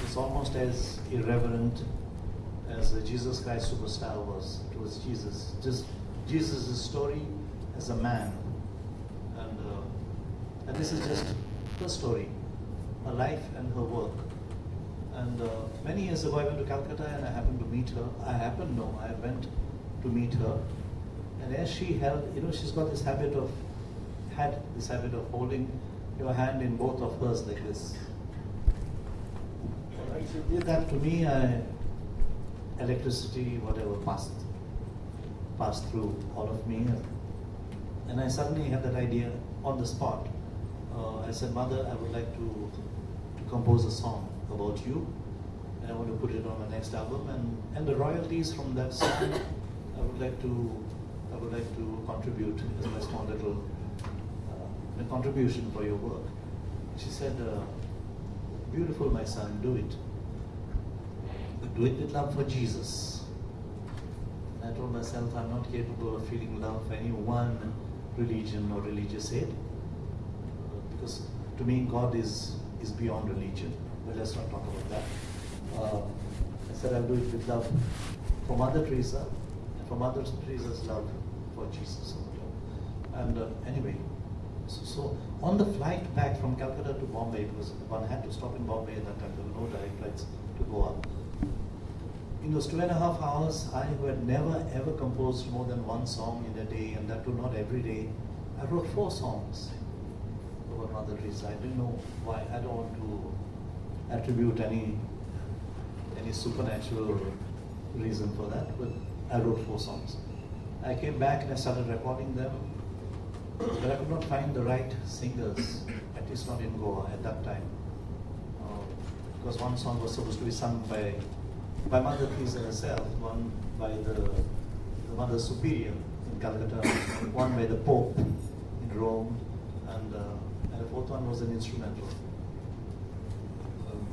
it's almost as irreverent as the Jesus Christ Superstar was. It was Jesus. Just Jesus' story as a man. And, uh, and this is just her story, her life and her work. And uh, many years ago, I went to Calcutta and I happened to meet her. I happened, no, I went to meet her. And as she held, you know, she's got this habit of, had this habit of holding your hand in both of hers like this. She did that to me. I, electricity, whatever, passed, passed through all of me. And I suddenly had that idea on the spot. Uh, I said, Mother, I would like to, to compose a song about you, and I want to put it on my next album. And, and the royalties from that song, I would like to, I would like to contribute as my small little uh, contribution for your work. She said, uh, "Beautiful, my son, do it. Do it with love for Jesus." I told myself, I'm not capable of feeling love for any one religion or religious aid. Uh, because to me, God is, is beyond religion. But let's not talk about that. Uh, I said, I'll do it with love for Mother Teresa and for Mother Teresa's love for Jesus. And uh, anyway, so, so on the flight back from Calcutta to Bombay, because one had to stop in Bombay at that time, there were no direct flights to Goa in those two and a half hours, I who had never ever composed more than one song in a day, and that too not every day, I wrote four songs about Mother Teresa. I didn't know why. I don't want to attribute any any supernatural reason for that, but I wrote four songs. I came back and I started recording them, but I could not find the right singers, at least not in Goa at that time. Uh, because one song was supposed to be sung by by Mother Teresa herself, one by the, the Mother Superior in Calcutta, one by the Pope in Rome, and, uh, and the fourth one was an instrumental. Um,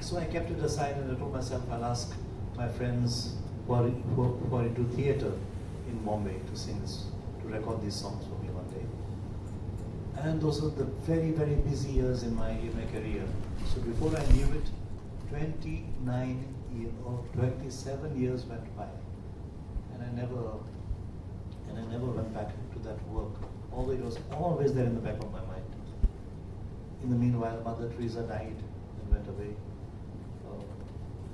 so I kept it aside and I told myself I'll ask my friends who are, who who are into theatre in Bombay to sing this, to record these songs for me one day. And those were the very, very busy years in my, in my career. So before I knew it, 29 year, or 27 years went by. And I never, and I never went back to that work. Although it was always there in the back of my mind. In the meanwhile, Mother Teresa died and went away. Uh,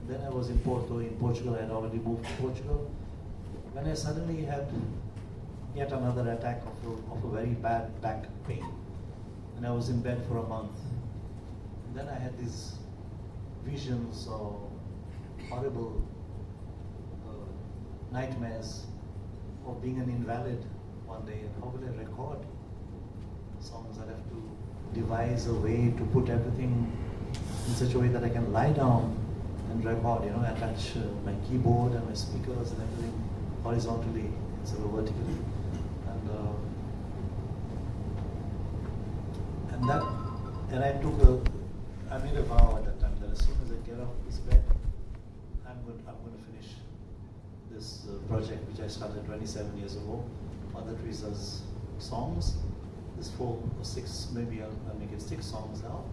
then I was in Porto, in Portugal. I had already moved to Portugal. When I suddenly had yet another attack of a, of a very bad back pain, and I was in bed for a month. And then I had these visions of horrible uh, nightmares of being an invalid one day, and how will I record songs? I have to devise a way to put everything in such a way that I can lie down and record, you know, attach uh, my keyboard and my speakers and everything horizontally instead of vertically. And, uh, and that, and I took a, I made a vow get off this bed, I'm going, I'm going to finish this uh, project which I started 27 years ago, Mother Teresa's songs. This four or six, maybe I'll, I'll make it six songs now.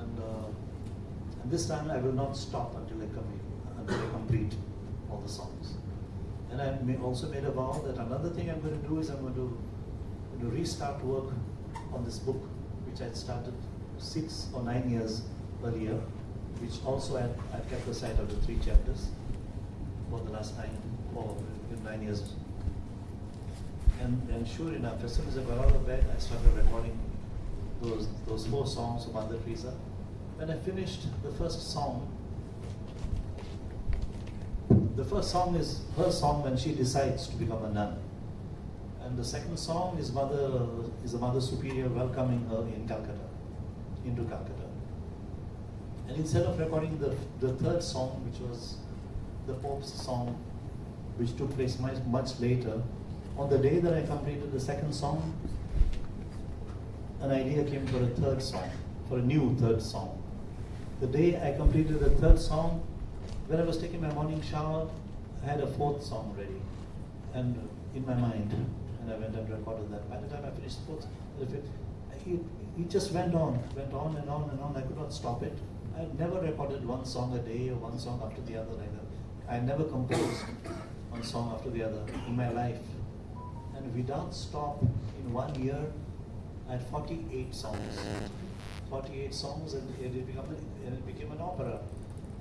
And, uh, and this time I will not stop until I, com- until I complete all the songs. And I may also made a vow that another thing I'm going to do is I'm going to, going to restart work on this book, which I started six or nine years earlier, which also I had, I kept aside of the three chapters for the last nine, for nine years. And, and sure enough, as soon as I got out of bed, I started recording those, those four songs of Mother Teresa. When I finished the first song, the first song is her song when she decides to become a nun. And the second song is Mother is the Mother Superior welcoming her in Calcutta, into Calcutta. And instead of recording the, the third song, which was the Pope's song, which took place much, much later, on the day that I completed the second song, an idea came for a third song, for a new third song. The day I completed the third song, when I was taking my morning shower, I had a fourth song ready, and in my mind, and I went and recorded that. By the time I finished the fourth, it, it just went on, went on and on and on. I could not stop it. I never recorded one song a day or one song after the other like. I never composed one song after the other in my life. And without stop, in one year, I had 48 songs. 48 songs, and it, became, and it became an opera.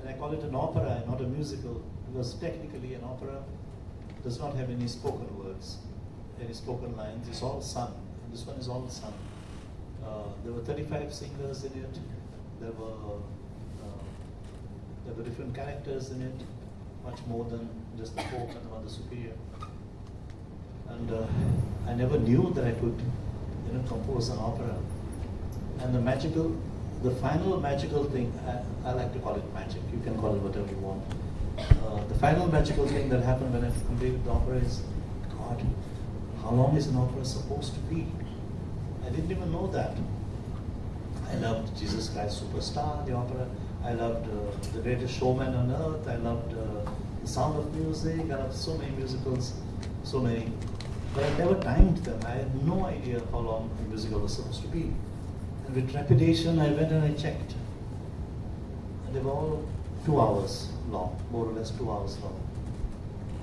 And I call it an opera, and not a musical, because technically an opera does not have any spoken words, any spoken lines. It's all sung. This one is all sung. Uh, there were 35 singers in it. There were there were different characters in it, much more than just the Pope and the Mother Superior. And uh, I never knew that I could, you know, compose an opera. And the magical, the final magical thing, I, I like to call it magic. You can call it whatever you want. Uh, the final magical thing that happened when I completed the opera is, God, how long is an opera supposed to be? I didn't even know that. I loved Jesus Christ Superstar, the opera. I loved uh, The Greatest Showman on Earth. I loved uh, The Sound of Music. I loved so many musicals, so many. But I never timed them. I had no idea how long a musical was supposed to be. And with trepidation, I went and I checked. And they were all two hours long, more or less two hours long.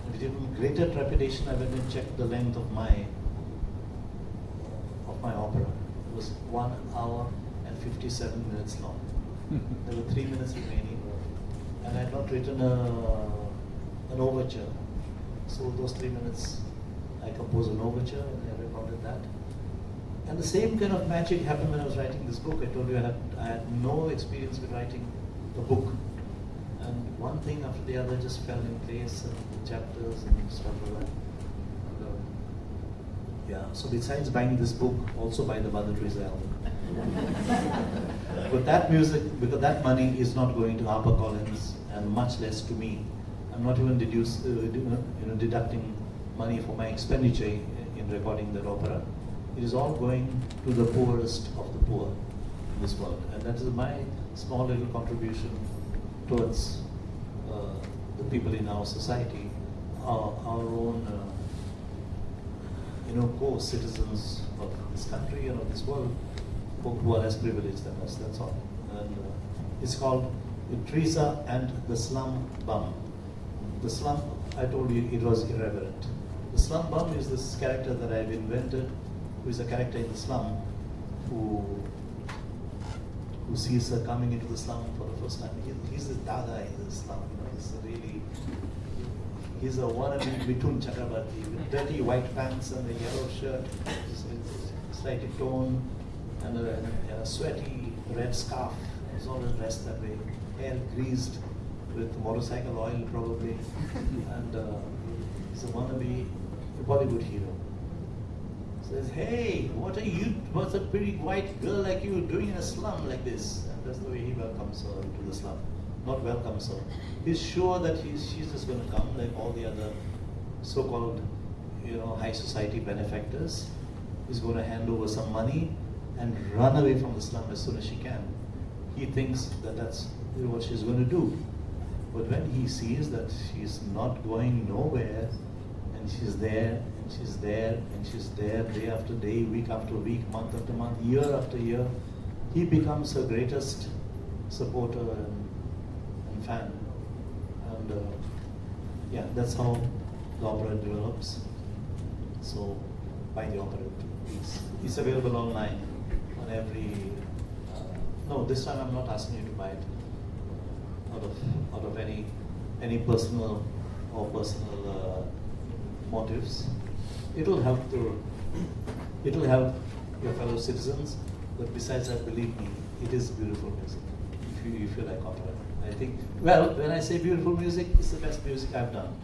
And with even greater trepidation, I went and checked the length of my of my opera. It was one hour and 57 minutes long. There were three minutes remaining, and I had not written a, an overture. So those three minutes, I composed an overture and I recorded that. And the same kind of magic happened when I was writing this book. I told you I had, I had no experience with writing a book. And one thing after the other just fell in place, and the chapters and stuff like that. Uh, yeah, so besides buying this book, also buy the Mother Teresa album. but that music, because that money is not going to HarperCollins and and much less to me. I'm not even deduce, uh, you know, deducting money for my expenditure in recording that opera. It is all going to the poorest of the poor in this world. And that is my small little contribution towards uh, the people in our society, our, our own, uh, you know, co-citizens of this country and of this world who, who are less privileged than us, that's all. And uh, it's called Teresa and the Slum Bum. The slum, I told you it was irreverent. The slum bum is this character that I've invented, who is a character in the slum, who who sees her coming into the slum for the first time. He, he's the dada in the slum, you know, he's a really, he's a wannabe Mithun Chakrabarti with dirty white pants and a yellow shirt, slightly torn, and a, a sweaty red scarf. He's always dressed that way, hair greased with motorcycle oil probably, and uh, he's a wannabe Bollywood hero. Says, hey, what are you, what's a pretty white girl like you doing in a slum like this? And that's the way he welcomes her into the slum. Not welcomes her. He's sure that he's, she's just going to come like all the other so-called, you know, high society benefactors. He's going to hand over some money and run away from the slum as soon as she can. He thinks that that's what she's going to do. But when he sees that she's not going nowhere, and she's there, and she's there, and she's there day after day, week after week, month after month, year after year, he becomes her greatest supporter and, and fan. And uh, yeah, that's how the opera develops. So buy the opera, please. It's available online on every. Uh, no, this time I'm not asking you to buy it out of out of any any personal or personal uh, motives. It'll help to it'll help your fellow citizens. But besides that, believe me, it is beautiful music. If you if you like opera, I think. Well, when I say beautiful music, it's the best music I've done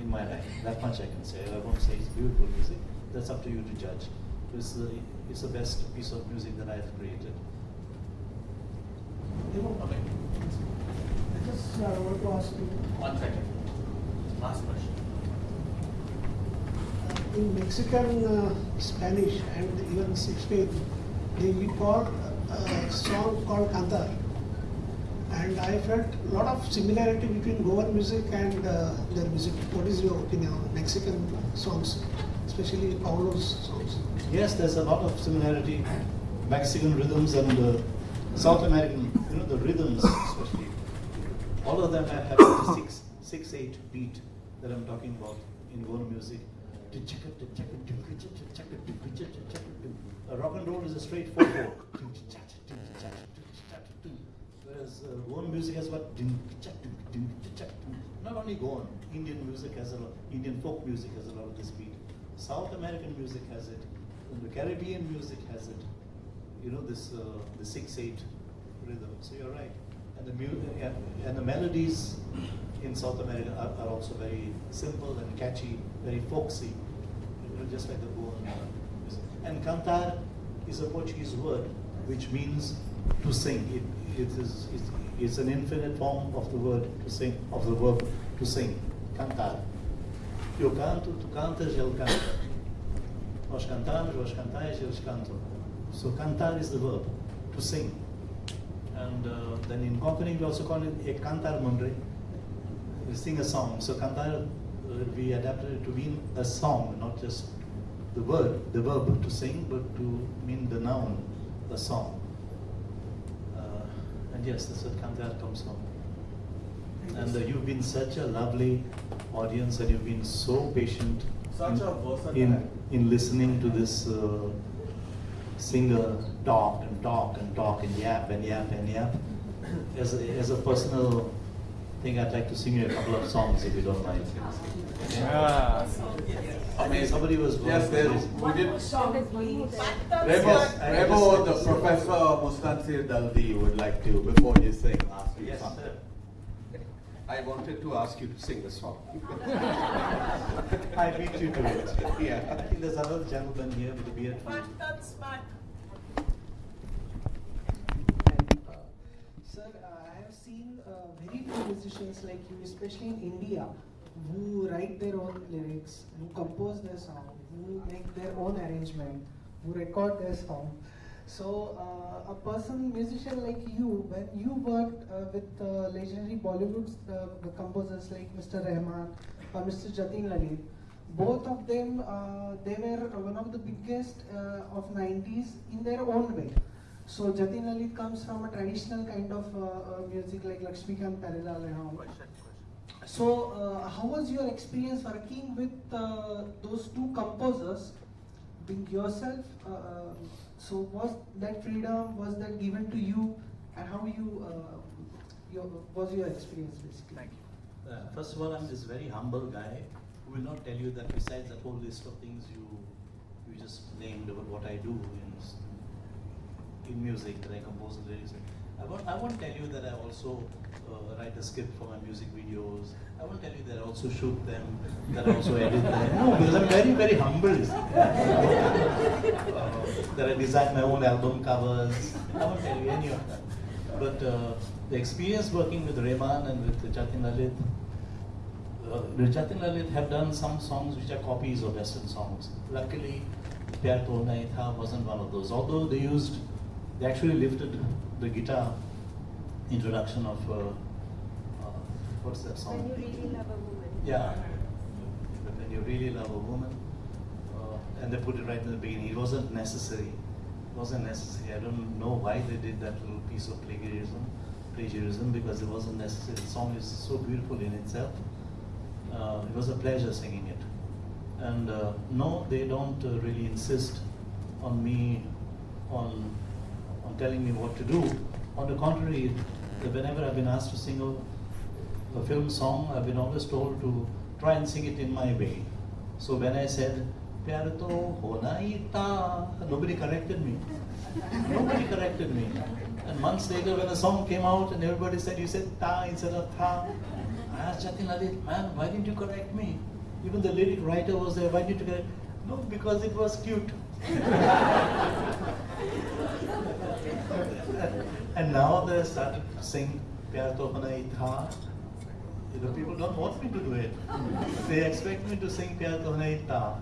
in my life. That much I can say. I won't say it's beautiful music. That's up to you to judge. It's the it's the best piece of music that I've created. Okay. I just uh, want to ask you, One second. Last question. uh, in Mexican, uh, Spanish, and even Spain, they we call a song called cantar. And I felt a lot of similarity between Goan music and uh, their music. What is your opinion on Mexican songs, especially Paulo's songs? Yes, there's a lot of similarity. Mexican rhythms and uh, South American, you know, the rhythms especially. All of them have, have the six, six, eight beat that I'm talking about in Goan music. A rock and roll is a straight four four. Whereas uh, Goan music has got not only Goan, Indian music has a lot, Indian folk music has a lot of this beat. South American music has it, the Caribbean music has it. You know this uh, the six eight rhythm. So you're right, and the mu- and, the melodies in South America are, are also very simple and catchy, very folksy, you know, just like the Goan music. And cantar is a Portuguese word which means to sing. It, it is it's, it's an infinite form of the word to sing, of the verb to sing. Cantar. Eu canto, tu cantas, ele canta. Nós cantamos, vós cantais, eles cantam. So cantar is the verb, to sing. And uh, then in Konkani we also call it a cantar mundre. We sing a song. So cantar uh, we adapted it to mean a song, not just the word, the verb to sing, but to mean the noun, the song. Uh, and yes, that's what cantar comes from. And uh, you've been such a lovely audience, and you've been so patient Such in, a in in listening to this uh, singer talk and talk and talk and yap and yap and yap. As a, as a personal thing, I'd like to sing you a couple of songs if you don't mind. Yeah. Amazing. Somebody was Yes, there, amazing. we did. Yes, Remo, I Remo, the Professor Mustansir Dalvi would like to, before you sing, ask you Yes, something. sir. I wanted to ask you to sing the song. I beat you to it. Yeah. I think there's another gentleman here with a beard. Sir, uh, sir I have seen uh, very few musicians like you, especially in India, who write their own lyrics, who compose their song, who make their own arrangement, who record their song. So, uh, a person, musician like you, when you worked uh, with uh, legendary Bollywood uh, composers like Mr. Rahman or Mr. Jatin Lalit, both of them, uh, they were one of the biggest uh, of 90s in their own way. So Jatin Lalit comes from a traditional kind of music like Lakshmikant Pyarelal and. So how was your experience working with those two composers, being yourself? So was that freedom, was that given to you and how you, uh, your, was your experience basically? Thank you. Uh, first of all, I'm this very humble guy who will not tell you that besides that whole list of things you you just named about what I do in, in music, that I compose the lyrics. I won't, I won't tell you that I also uh, write a script for my music videos. I won't tell you that I also shoot them, that I also edit them. No, because I'm very, very humble. uh, that I design my own album covers. I won't tell you any of that. But uh, the experience working with Rahman and with Jatin Lalit, uh, Jatin Lalit have done some songs which are copies of Western songs. Luckily, Pyar To Nahi Tha wasn't one of those. Although they used, they actually lifted the guitar introduction of, uh, uh, what's that song? When you really love a woman. Yeah, when you really love a woman, uh, and they put it right in the beginning. It wasn't necessary. It wasn't necessary. I don't know why they did that little piece of plagiarism, plagiarism because it wasn't necessary. The song is so beautiful in itself. Uh, it was a pleasure singing it. And uh, no, they don't uh, really insist on me, on on telling me what to do. On the contrary, whenever I've been asked to sing a, a film song, I've been always told to try and sing it in my way. So when I said, Pyar to hona hi tha, nobody corrected me. Nobody corrected me. And months later, when the song came out and everybody said, you said ta instead of tha, I asked Jatin Lalit, man, why didn't you correct me? Even the lyric writer was there, why didn't you correct? me? No, because it was cute. and now they started to sing Pyar You know, people don't want me to do it. They expect me to sing Pyar To Hona Hi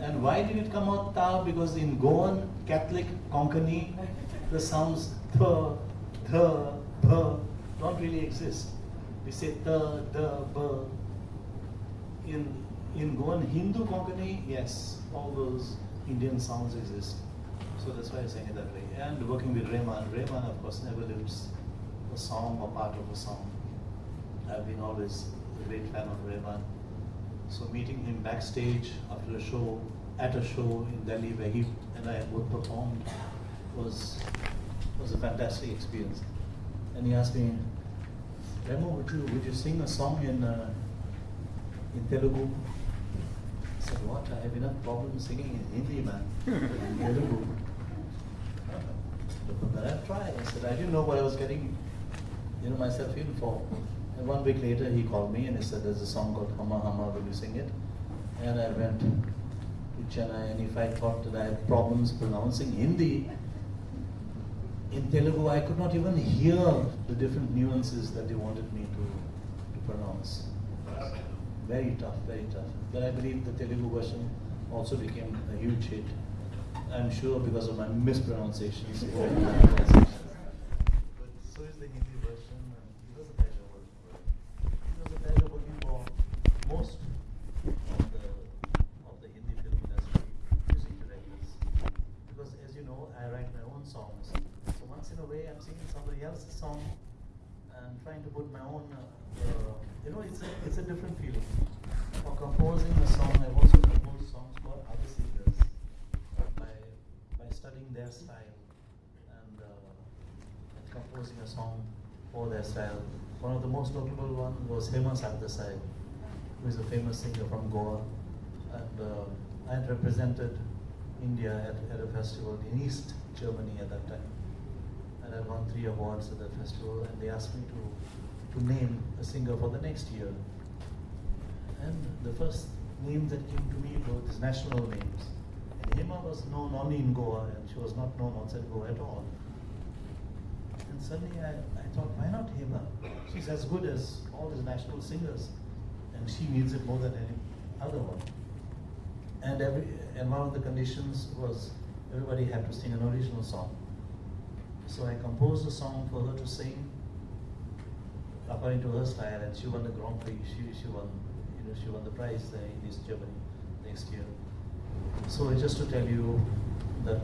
And why did it come out Ta? Because in Goan Catholic Konkani, the sounds th, th, bh don't really exist. We say the, the, b. In, in Goan Hindu Konkani, yes, all those Indian sounds exist. So that's why I sang it that way. And working with Rahman, Rahman of course never lives a song or part of a song. I've been always a great fan of Rahman. So meeting him backstage after a show, at a show in Delhi where he and I both performed was was a fantastic experience. And he asked me, Remo, would you would you sing a song in uh, in Telugu? I said, what? I have enough problems singing in Hindi, man. in Telugu. But I tried. I said, I didn't know what I was getting you know, myself in for. And one week later, he called me and he said, there's a song called Humma Humma, will you sing it? And I went to Chennai, and if I thought that I had problems pronouncing Hindi, in Telugu, I could not even hear the different nuances that they wanted me to, to pronounce. Very tough, very tough. But I believe the Telugu version also became a huge hit. I'm sure because of my mispronunciations. but so is the Hindi version. and It was a pleasure working for it. It was a pleasure working for most of the of the Hindi film industry music directors. Because as you know, I write my own songs. So once in a way, I'm singing somebody else's song and trying to put my own. Uh, uh, you know, it's a it's a different feeling. For composing a song, I've also composed songs for other singers by by studying their style and, uh, and composing a song for their style. One of the most notable one was Hema Sardesai, who is a famous singer from Goa, and uh, I had represented India at, at a festival in East Germany at that time, and I won three awards at that festival. And they asked me to to name a singer for the next year. And the first names that came to me were these national names. And Hema was known only in Goa, and she was not known outside Goa at all. And suddenly I, I thought, why not Hema? She's as good as all these national singers, and she needs it more than any other one. And every and one of the conditions was everybody had to sing an original song. So I composed a song for her to sing according to her style, and she won the Grand Prix. She she won, you know, she won the prize in East Germany next year. So just to tell you that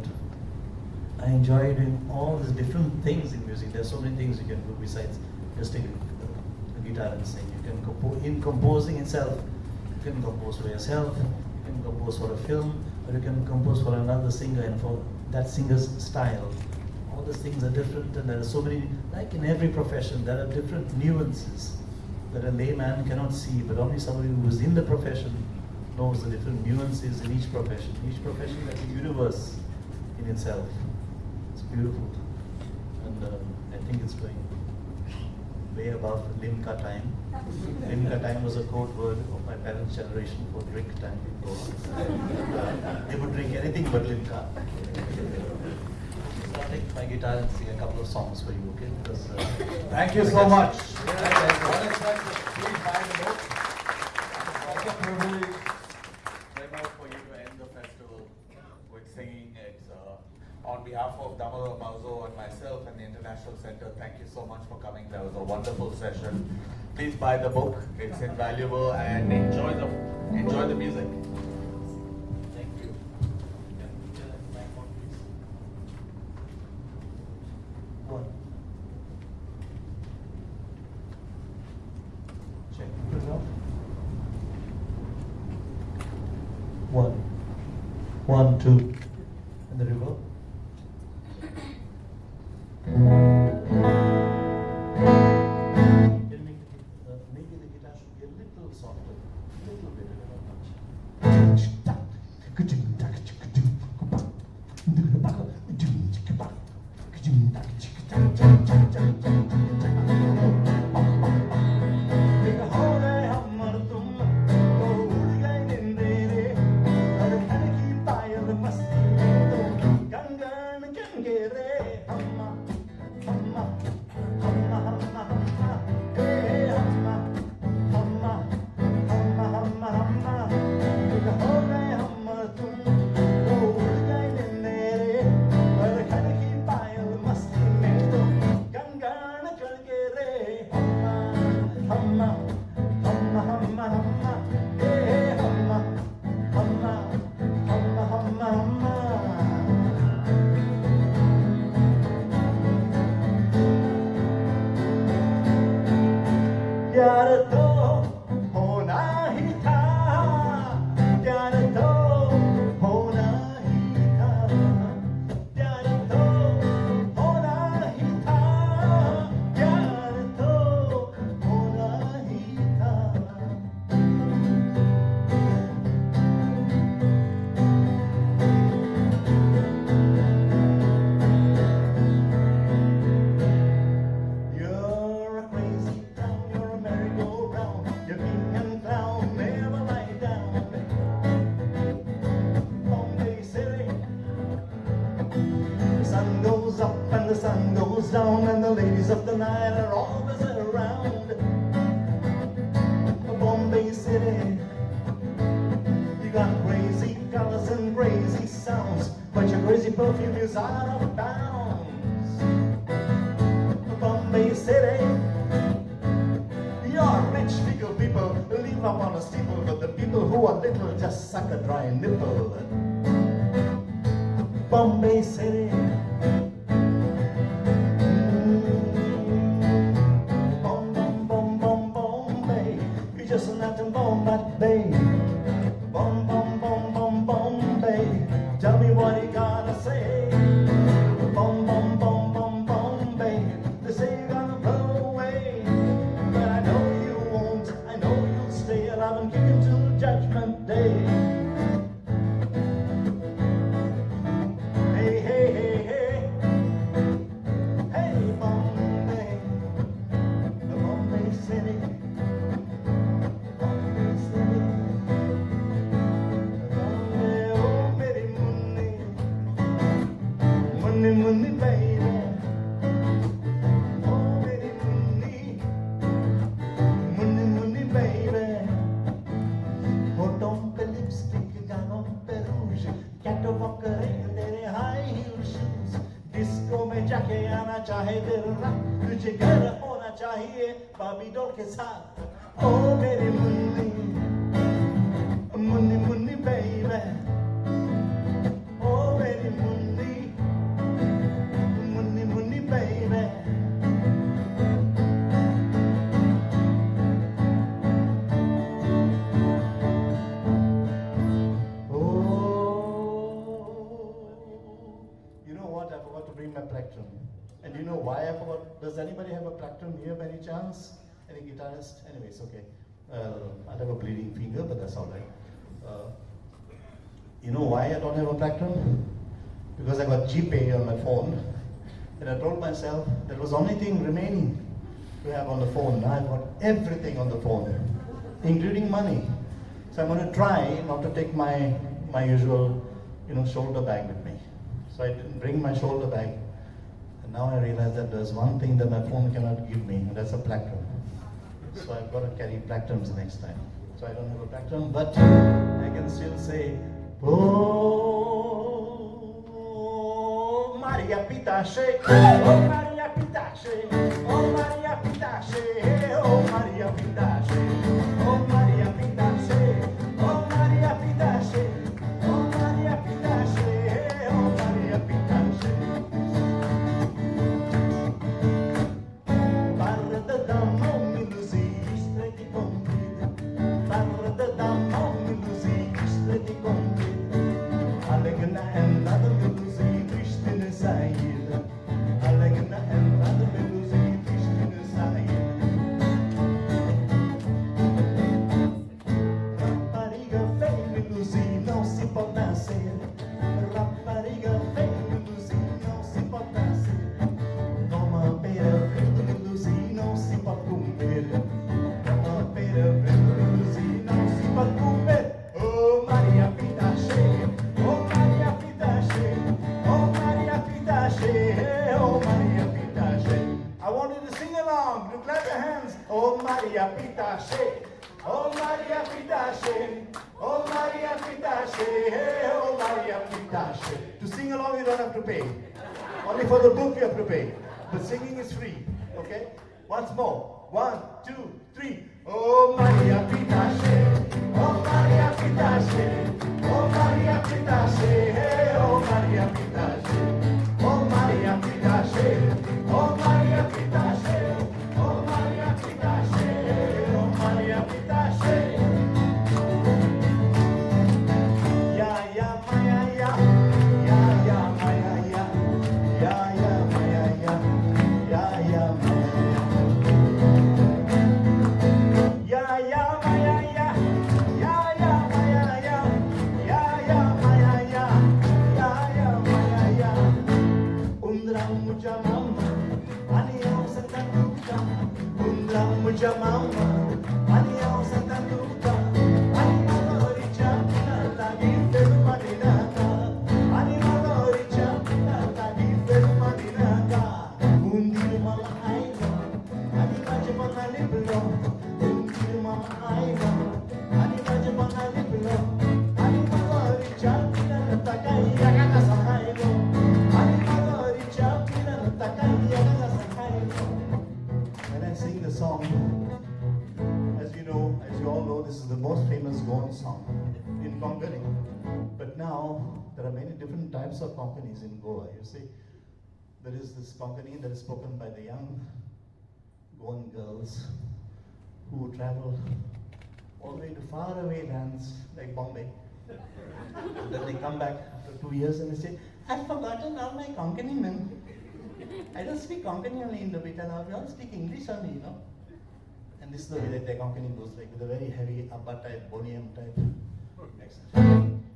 I enjoy doing all these different things in music. There's so many things you can do besides just take a, a guitar and sing. You can compose in composing itself. You can compose for yourself. You can compose for a film, or you can compose for another singer and for that singer's style. All these things are different, and there are so many. Like in every profession, there are different nuances that a layman cannot see, but only somebody who is in the profession knows the different nuances in each profession. Each profession is a universe in itself. It's beautiful. And uh, I think it's going way above Limca time. Limca time was a code word of my parents' generation for drink time. Uh, they would drink anything but Limca. So I'll take my guitar and sing a couple of songs for you, okay? Because, uh, Thank you so much. What is that? Please buy the book. It's a privilege, Remo, for you to end the festival with singing. It's uh, on behalf of Damodar Mauzo and myself and the International Center. Thank you so much for coming. That was a wonderful session. Please buy the book. It's invaluable and enjoy the enjoy the music. Thank you. Can you tell us my phone, please? One. Check. Put it off. One. One, two. You know why I forgot? Does anybody have a plectrum here by any chance? Any guitarist? Anyways, okay. Uh, I have a bleeding finger, but that's all right. Uh, you know why I don't have a plectrum? Because I got GPay on my phone. And I told myself that was the only thing remaining to have on the phone. Now I've got everything on the phone, including money. So I'm going to try not to take my, my usual, you know, shoulder bag with me. So I didn't bring my shoulder bag. Now I realize that there's one thing that my phone cannot give me, and that's a plectrum. So I've got to carry plectrums next time. So I don't have a plectrum, but I can still say, Oh, Maria Pitache, oh, Maria Pitache, Maria oh Maria Pitache, oh Maria Pitache, oh Maria Pitache. To sing along you don't have to pay. Only for the book you have to pay. But singing is free. Okay? Once more. One, two, three. Oh Maria Pitache. Oh Maria Pitache. Oh Maria Pitache. Oh Maria Pitache. Oh Maria Pitache. Oh Maria types of Konkanis in Goa. You see, there is this Konkani that is spoken by the young Goan girls who travel all the way to faraway lands like Bombay. And then they come back after two years and they say, I've forgotten all my Konkani men. I don't speak Konkani only in the Beta we all speak English only, you know. And this is the way that their Konkani goes, like with a very heavy Abba type, Boniam type accent.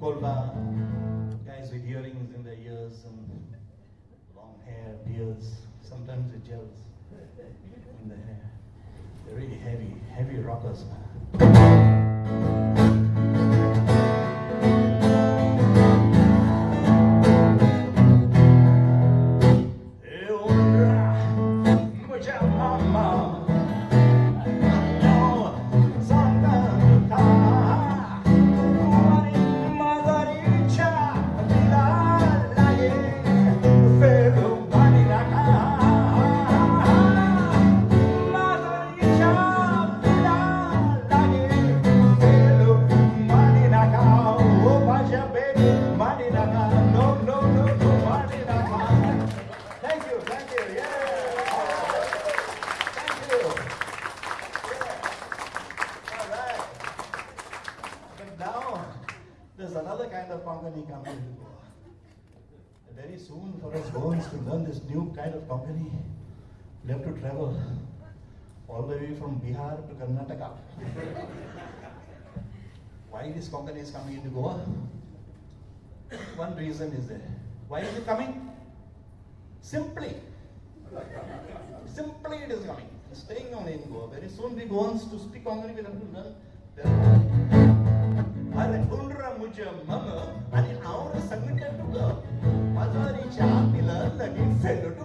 Kolba guys with earrings in their ears and long hair, beards. Sometimes it gels in the hair. They're really heavy, heavy rockers, man. way from Bihar to Karnataka. Why this company is coming into Goa? One reason is there. Why is it coming? Simply. Simply it is coming. It's staying only in Goa. Very soon we go on to speak Konkani with have to learn. ಅರೆ ಉಂಡ್ರ ಮುಜ ಮಮ ಅನಿ ಅವರ ಸಂಗಟ ಟುಗ ಮಜಾರಿ ಚಾಪಿಲ ಲಗಿ ಸೆಡುಟು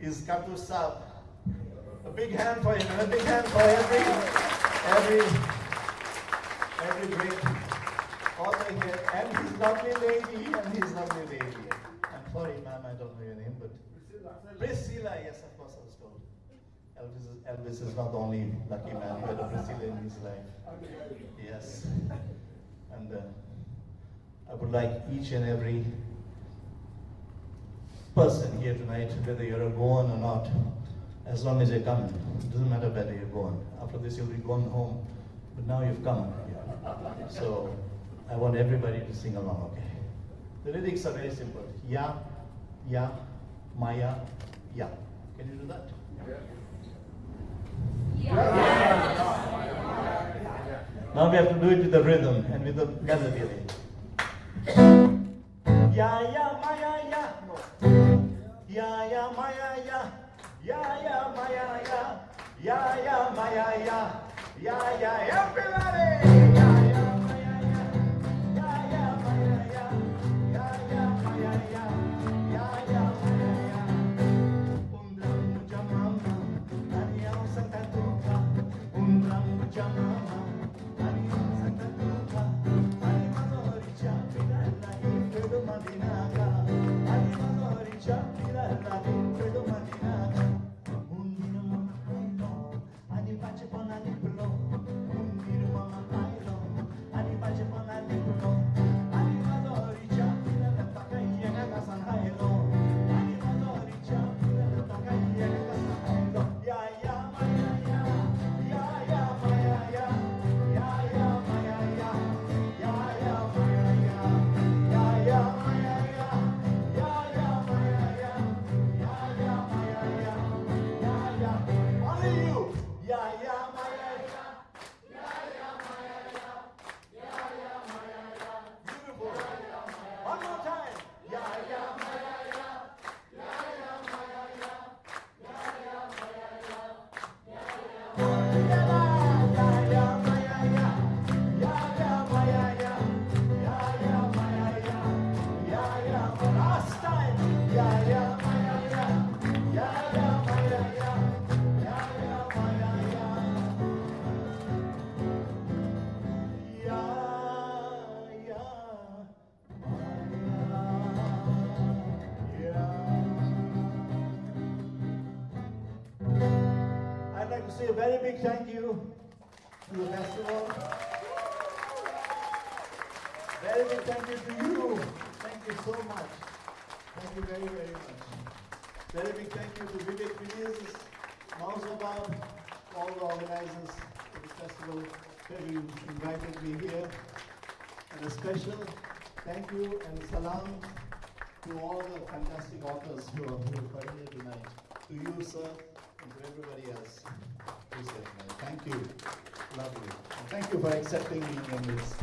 is Katu Saab. A big hand for him, and a big hand for every, every, every great author here, and his lovely lady, and his lovely lady. I'm sorry, ma'am, I don't know your name, but Priscilla, yes, of course, I was told. Elvis is, Elvis is not the only lucky man, he had a Priscilla in his life. Yes. And uh, I would like each and every person here tonight, whether you're a Goan or not, as long as you're coming, it doesn't matter whether you're Goan. After this, you'll be going home, but now you've come. So I want everybody to sing along, okay? The lyrics are very simple. Ya, ya, Maya, ya. Can you do that? Now we have to do it with the rhythm and with the melody. Ya, ya, Maya, ya. No. Ya, ya, Maya, ya. Ya, ya, Maya, ya. Ya, ya, Maya, ya. Ya, ya, everybody. Thank you to you. Thank you so much. Thank you very, very much. Very big thank you to Vivek Menezes, Mausabab, all the organizers of the festival, who invited me here. And a special thank you and salam to all the fantastic authors who are, here tonight. To you, sir, and to everybody else. Thank you. Lovely. And thank you for accepting me in this.